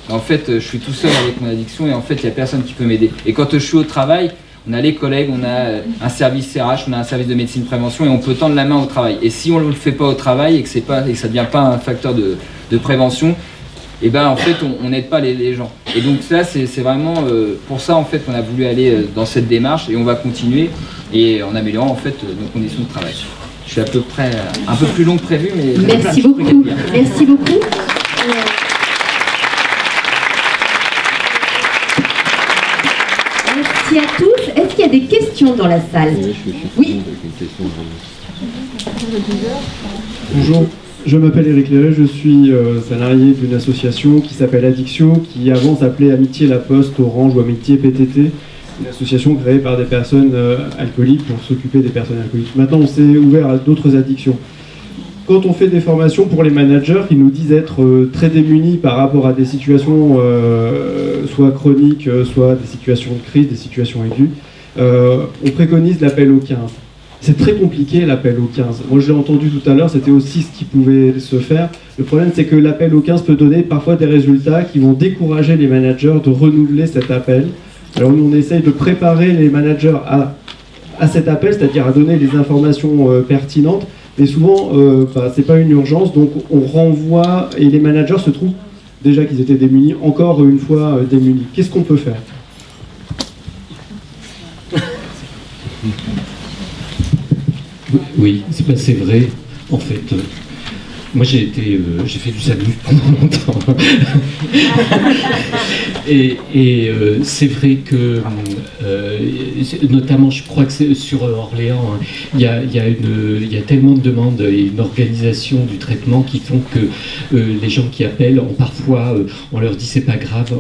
en fait, je suis tout seul avec mon addiction et en fait, il n'y a personne qui peut m'aider. Et quand je suis au travail, on a les collègues, on a un service CRH, on a un service de médecine prévention et on peut tendre la main au travail. Et si on ne le fait pas au travail et que, pas, et ça ne devient pas un facteur de, prévention, et eh ben en fait on n'aide pas les, gens. Et donc ça c'est vraiment euh, pour ça en fait qu'on a voulu aller euh, dans cette démarche et on va continuer et en améliorant en fait nos conditions de travail. Je suis à peu près un peu plus long que prévu, mais... Merci beaucoup. Merci beaucoup. Merci à tous. Est-ce qu'il y a des questions dans la salle Oui. Bonjour, je m'appelle Eric Léret, je suis euh, salarié d'une association qui s'appelle Addiction, qui avant s'appelait Amitié La Poste, Orange ou Amitié PTT une association créée par des personnes euh, alcooliques pour s'occuper des personnes alcooliques. Maintenant, on s'est ouvert à d'autres addictions. Quand on fait des formations pour les managers qui nous disent être euh, très démunis par rapport à des situations euh, soit chroniques, soit des situations de crise, des situations aiguës, on préconise l'appel au 15. C'est très compliqué l'appel au 15. Moi je l'ai entendu tout à l'heure, c'était aussi ce qui pouvait se faire. Le problème c'est que l'appel au 15 peut donner parfois des résultats qui vont décourager les managers de renouveler cet appel alors nous, on essaye de préparer les managers à, cet appel, c'est-à-dire à donner les informations euh, pertinentes, mais souvent, euh, bah, ce n'est pas une urgence, donc on renvoie, et les managers se trouvent déjà qu'ils étaient démunis, encore une fois euh, démunis. Qu'est-ce qu'on peut faire? Oui, c'est vrai. En fait, moi, j'ai été, euh, j'ai fait du salut pendant longtemps. et, euh, c'est vrai que, euh, notamment, je crois que sur Orléans, hein, il y, a, y, y, a, tellement de demandes et une organisation du traitement qui font que les gens qui appellent, ont parfois, on leur dit c'est pas grave.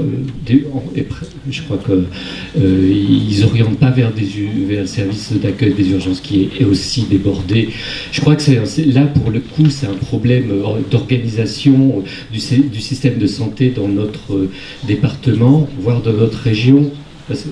je crois qu'ils n'orientent pas vers, des, vers le service d'accueil des urgences qui est aussi débordé. Je crois que c'est là, pour le coup, c'est un problème euh, d'organisation du, du, système de santé dans notre euh, département, voire dans notre région,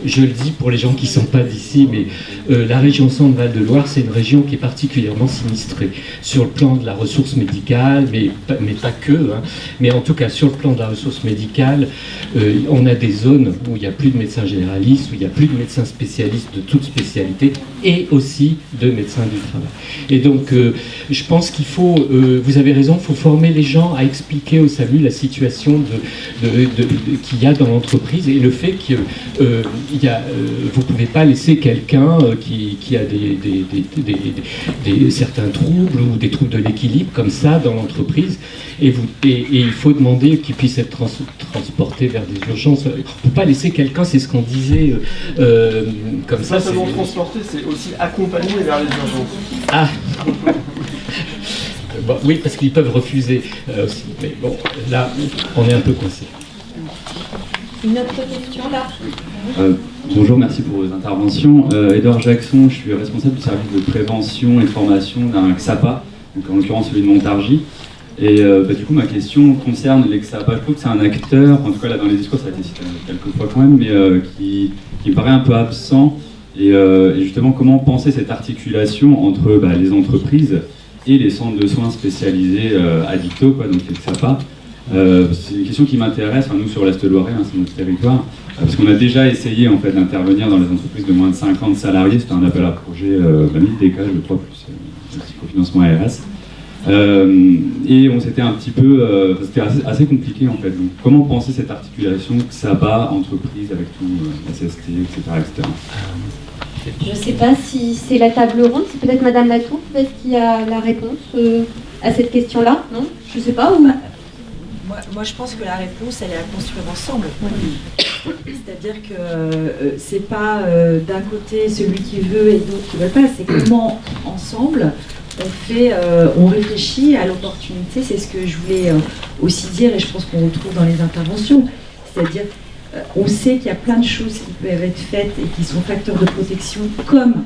je le dis pour les gens qui ne sont pas d'ici, mais euh, la région Centre-Val-de-Loire, c'est une région qui est particulièrement sinistrée sur le plan de la ressource médicale, mais, mais pas que. Hein. Mais en tout cas, sur le plan de la ressource médicale, euh, on a des zones où il n'y a plus de médecins généralistes, où il n'y a plus de médecins spécialistes de toute spécialité, et aussi de médecins du travail. Et donc, euh, je pense qu'il faut, vous avez raison, il faut former les gens à expliquer au SAMU la situation de, qu'il y a dans l'entreprise et le fait que il euh, vous ne pouvez pas laisser quelqu'un euh, qui, a des, certains troubles ou des troubles de l'équilibre comme ça dans l'entreprise et, vous, et, il faut demander qu'il puisse être transporté vers des urgences. Il ne faut pas laisser quelqu'un, c'est ce qu'on disait euh, comme ça. Pas seulement transporter, c'est aussi accompagner vers les urgences. Ah Oui, parce qu'ils peuvent refuser aussi. Mais bon, là, on est un peu coincé. Une autre question là? Bonjour, merci pour vos interventions. Edouard Jackson, je suis responsable du service de prévention et formation d'un XAPA, donc en l'occurrence celui de Montargis. Et bah, du coup, ma question concerne l'EXAPA. Je trouve que c'est un acteur, en tout cas là dans les discours, ça a été cité quelques fois quand même, mais qui, qui, me paraît un peu absent. Et, justement, comment penser cette articulation entre bah, les entreprises et les centres de soins spécialisés euh, addicto, quoi, donc les XAPA. Euh, c'est une question qui m'intéresse, nous sur l'Est Loiret, hein, c'est notre territoire, euh, parce qu'on a déjà essayé en fait d'intervenir dans les entreprises de moins de 50 salariés, c'était un appel à projet euh, 1000 DK, je crois, plus euh, cofinancement ARS. Euh, et on s'était un petit peu, c'était assez, assez, compliqué en fait. Donc, comment penser cette articulation que ça bat entreprise avec tout, la CST, etc., etc. Je ne sais pas si c'est la table ronde, c'est peut-être Madame Latour peut-être qui a la réponse euh, à cette question-là, non? Je ne sais pas. Ou... Moi, moi, je pense que la réponse, elle est à construire ensemble. C'est-à-dire que euh, c'est pas euh, d'un côté celui qui veut et d'autres qui ne veulent pas, c'est comment ensemble on fait, euh, on réfléchit à l'opportunité. C'est ce que je voulais euh, aussi dire et je pense qu'on retrouve dans les interventions. C'est-à-dire on sait qu'il y a plein de choses qui peuvent être faites et qui sont facteurs de protection, comme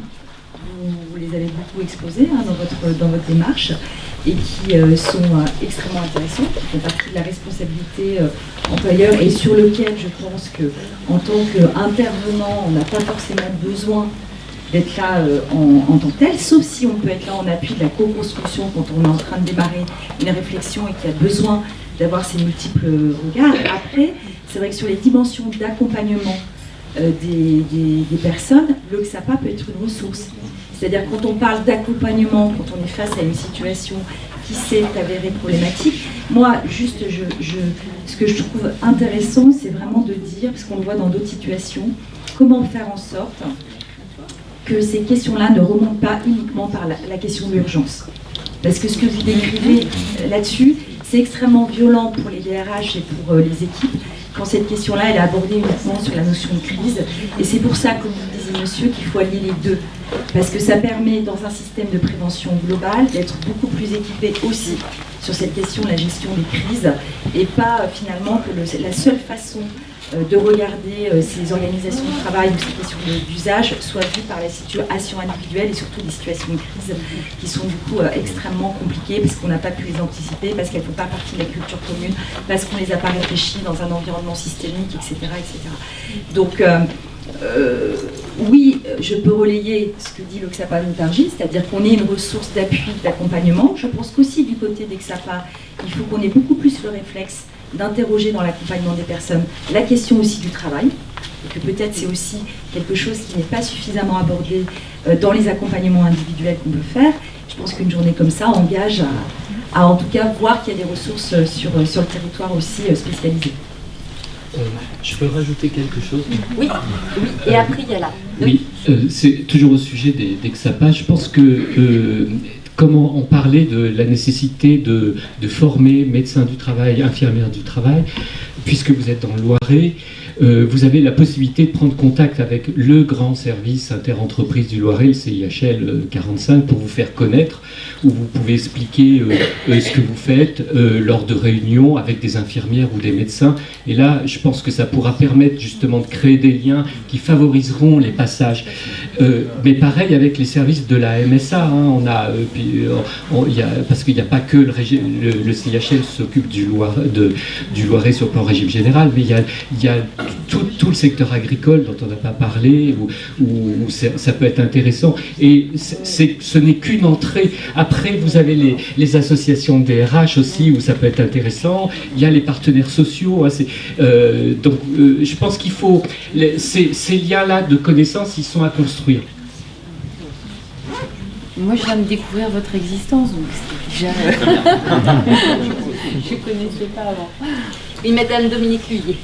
vous, les avez beaucoup exposés hein, dans, votre, dans votre démarche, et qui euh, sont euh, extrêmement intéressantes, qui font partie de la responsabilité employeur, et sur lequel je pense que en tant qu'intervenant, on n'a pas forcément besoin d'être là en, tant que tel, sauf si on peut être là en appui de la co-construction quand on est en train de démarrer une réflexion et qu'il y a besoin d'avoir ces multiples regards. Après, c'est vrai que sur les dimensions d'accompagnement euh, des, des, personnes, le XAPA peut être une ressource. C'est-à-dire quand on parle d'accompagnement, quand on est face à une situation qui s'est avérée problématique, moi, juste, ce que je trouve intéressant, c'est vraiment de dire, parce qu'on le voit dans d'autres situations, comment faire en sorte que ces questions-là ne remontent pas uniquement par la, la question de l'urgence. Parce que ce que vous décrivez euh, là-dessus, c'est extrêmement violent pour les DRH et pour euh, les équipes quand cette question-là, elle est abordée uniquement sur la notion de crise. Et c'est pour ça, comme vous disait monsieur, qu'il faut allier les deux. Parce que ça permet, dans un système de prévention globale, d'être beaucoup plus équipé aussi sur cette question de la gestion des crises, et pas finalement que le, la seule façon de regarder euh, ces organisations de travail ou ces questions d'usage soit vues par la situation individuelle et surtout des situations de crise qui sont du coup extrêmement compliquées parce qu'on n'a pas pu les anticiper, parce qu'elles ne font pas partie de la culture commune, parce qu'on ne les a pas réfléchies dans un environnement systémique, etc. etc. Donc, euh, euh, oui, je peux relayer ce que dit l'Oxapa Montargis, c'est-à-dire qu'on ait une ressource d'appui, d'accompagnement. Je pense qu'aussi du côté d'Exapa, il faut qu'on ait beaucoup plus le réflexe d'interroger dans l'accompagnement des personnes la question aussi du travail, et que peut-être c'est aussi quelque chose qui n'est pas suffisamment abordé euh, dans les accompagnements individuels qu'on peut faire. Je pense qu'une journée comme ça engage à, à en tout cas voir qu'il y a des ressources sur, sur le territoire aussi euh, spécialisées. Euh, je peux rajouter quelque chose? Oui, oui. et après il y a là. Oui, euh, c'est toujours au sujet des, des XAPA. Je pense que euh, comment on parlait de la nécessité de, former médecins du travail, infirmières du travail, puisque vous êtes dans le Loiret, euh, vous avez la possibilité de prendre contact avec le grand service interentreprise du Loiret, le CIHL 45, pour vous faire connaître, où vous pouvez expliquer euh, ce que vous faites euh, lors de réunions avec des infirmières ou des médecins. Et là, je pense que ça pourra permettre justement de créer des liens qui favoriseront les passages. Mais pareil avec les services de la MSA, hein, on on, y a, parce qu'il n'y a pas que le, le, le s'occupe du, du Loiret sur le plan régime général, mais il y a, tout, le secteur agricole dont on n'a pas parlé, où, ça peut être intéressant. Et ce n'est qu'une entrée. Après, vous avez les, associations de DRH aussi, où ça peut être intéressant. Il y a les partenaires sociaux. Hein, euh, donc, euh, je pense qu'il faut... Ces liens-là de connaissances, ils sont à construire. Moi, je viens de découvrir votre existence, donc c'est déjà... je ne connaissais pas avant. Oui, Madame Dominique Lhuillier.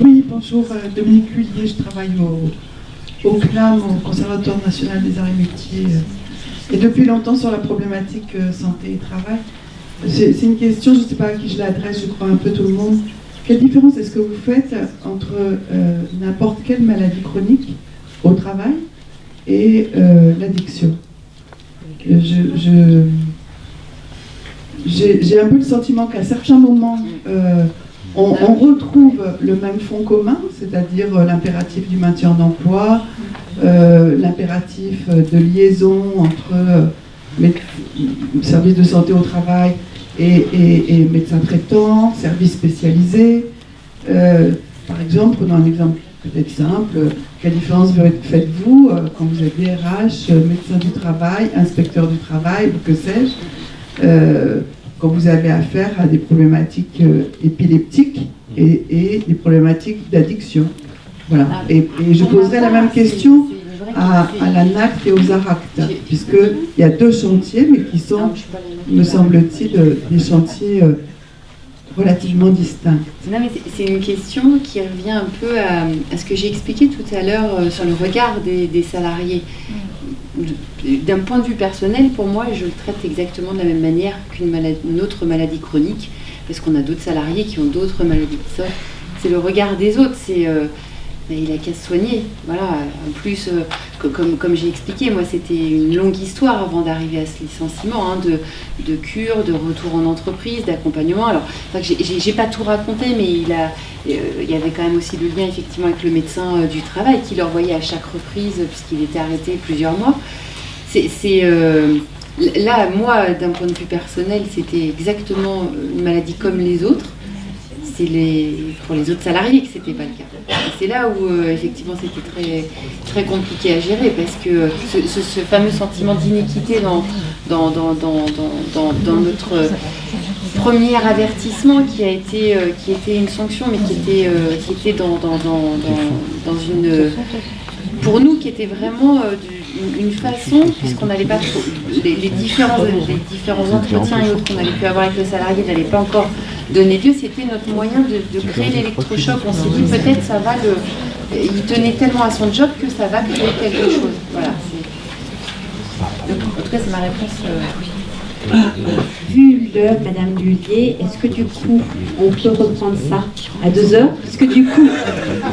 Oui, bonjour, euh, Dominique Lhuillier, je travaille au, au CLAM, au Conservatoire national des arts et métiers, et depuis longtemps sur la problématique euh, santé et travail. C'est une question, je ne sais pas à qui je l'adresse, je crois un peu tout le monde. Quelle différence est-ce que vous faites entre euh, n'importe quelle maladie chronique au travail et euh, l'addiction J'ai un peu le sentiment qu'à certains moments, euh, on, retrouve le même fond commun, c'est-à-dire l'impératif du maintien d'emploi, l'impératif de liaison entre services de santé au travail et, et médecins traitants, services spécialisés. par exemple, prenons un exemple peut-être simple. Quelle différence faites-vous euh, quand vous êtes DRH, euh, médecin du travail, inspecteur du travail, ou que sais-je, euh, quand vous avez affaire à des problématiques épileptiques et, des problématiques d'addiction? Voilà. Ah, et, je poserai la même question à, à la NACT et aux ARACT, puisqu'il y a deux chantiers, mais qui sont, me semble-t-il, des chantiers relativement distinctes. Non, mais c'est une question qui revient un peu à, ce que j'ai expliqué tout à l'heure euh, sur le regard des, salariés. D'un point de vue personnel, pour moi, je le traite exactement de la même manière qu'une autre maladie chronique, parce qu'on a d'autres salariés qui ont d'autres maladies. C'est le regard des autres, c'est euh, il a qu'à se soigner. Voilà. En plus, euh, comme, j'ai expliqué, moi, c'était une longue histoire avant d'arriver à ce licenciement, hein, de, cure, de retour en entreprise, d'accompagnement. Alors, j'ai pas tout raconté, mais euh, il y avait quand même aussi le lien, effectivement, avec le médecin euh, du travail qui le revoyait à chaque reprise, puisqu'il était arrêté plusieurs mois. C'est. là, moi, d'un point de vue personnel, c'était exactement une maladie comme les autres les, pour les autres salariés que c'était pas le cas. C'est là où euh, effectivement c'était très, très compliqué à gérer parce que ce, fameux sentiment d'iniquité dans dans, dans, dans, notre premier avertissement qui a été, euh, qui était une sanction mais qui était, euh, qui était dans, dans, dans, une pour nous qui était vraiment une, façon, puisqu'on n'allait pas trop, les, différents, les différents entretiens et autres qu'on avait pu avoir avec le salarié n'allaient pas encore donner lieu, c'était notre moyen de, créer l'électrochoc. On s'est dit peut-être ça va le. Il tenait tellement à son job que ça va créer quelque chose. Voilà. en tout cas, c'est ma réponse. Euh, Madame Lullier, est-ce que du coup, on peut reprendre ça à deux heures Parce que du coup,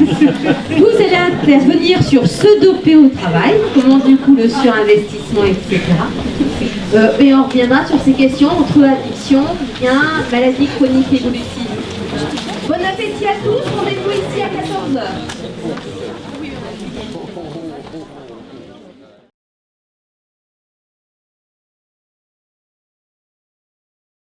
vous allez intervenir sur se doper au travail, comment du coup le surinvestissement, etc. Euh, et on reviendra sur ces questions entre addiction, bien, maladie chronique évolutive. Bon appétit à tous, rendez-vous ici à 14h.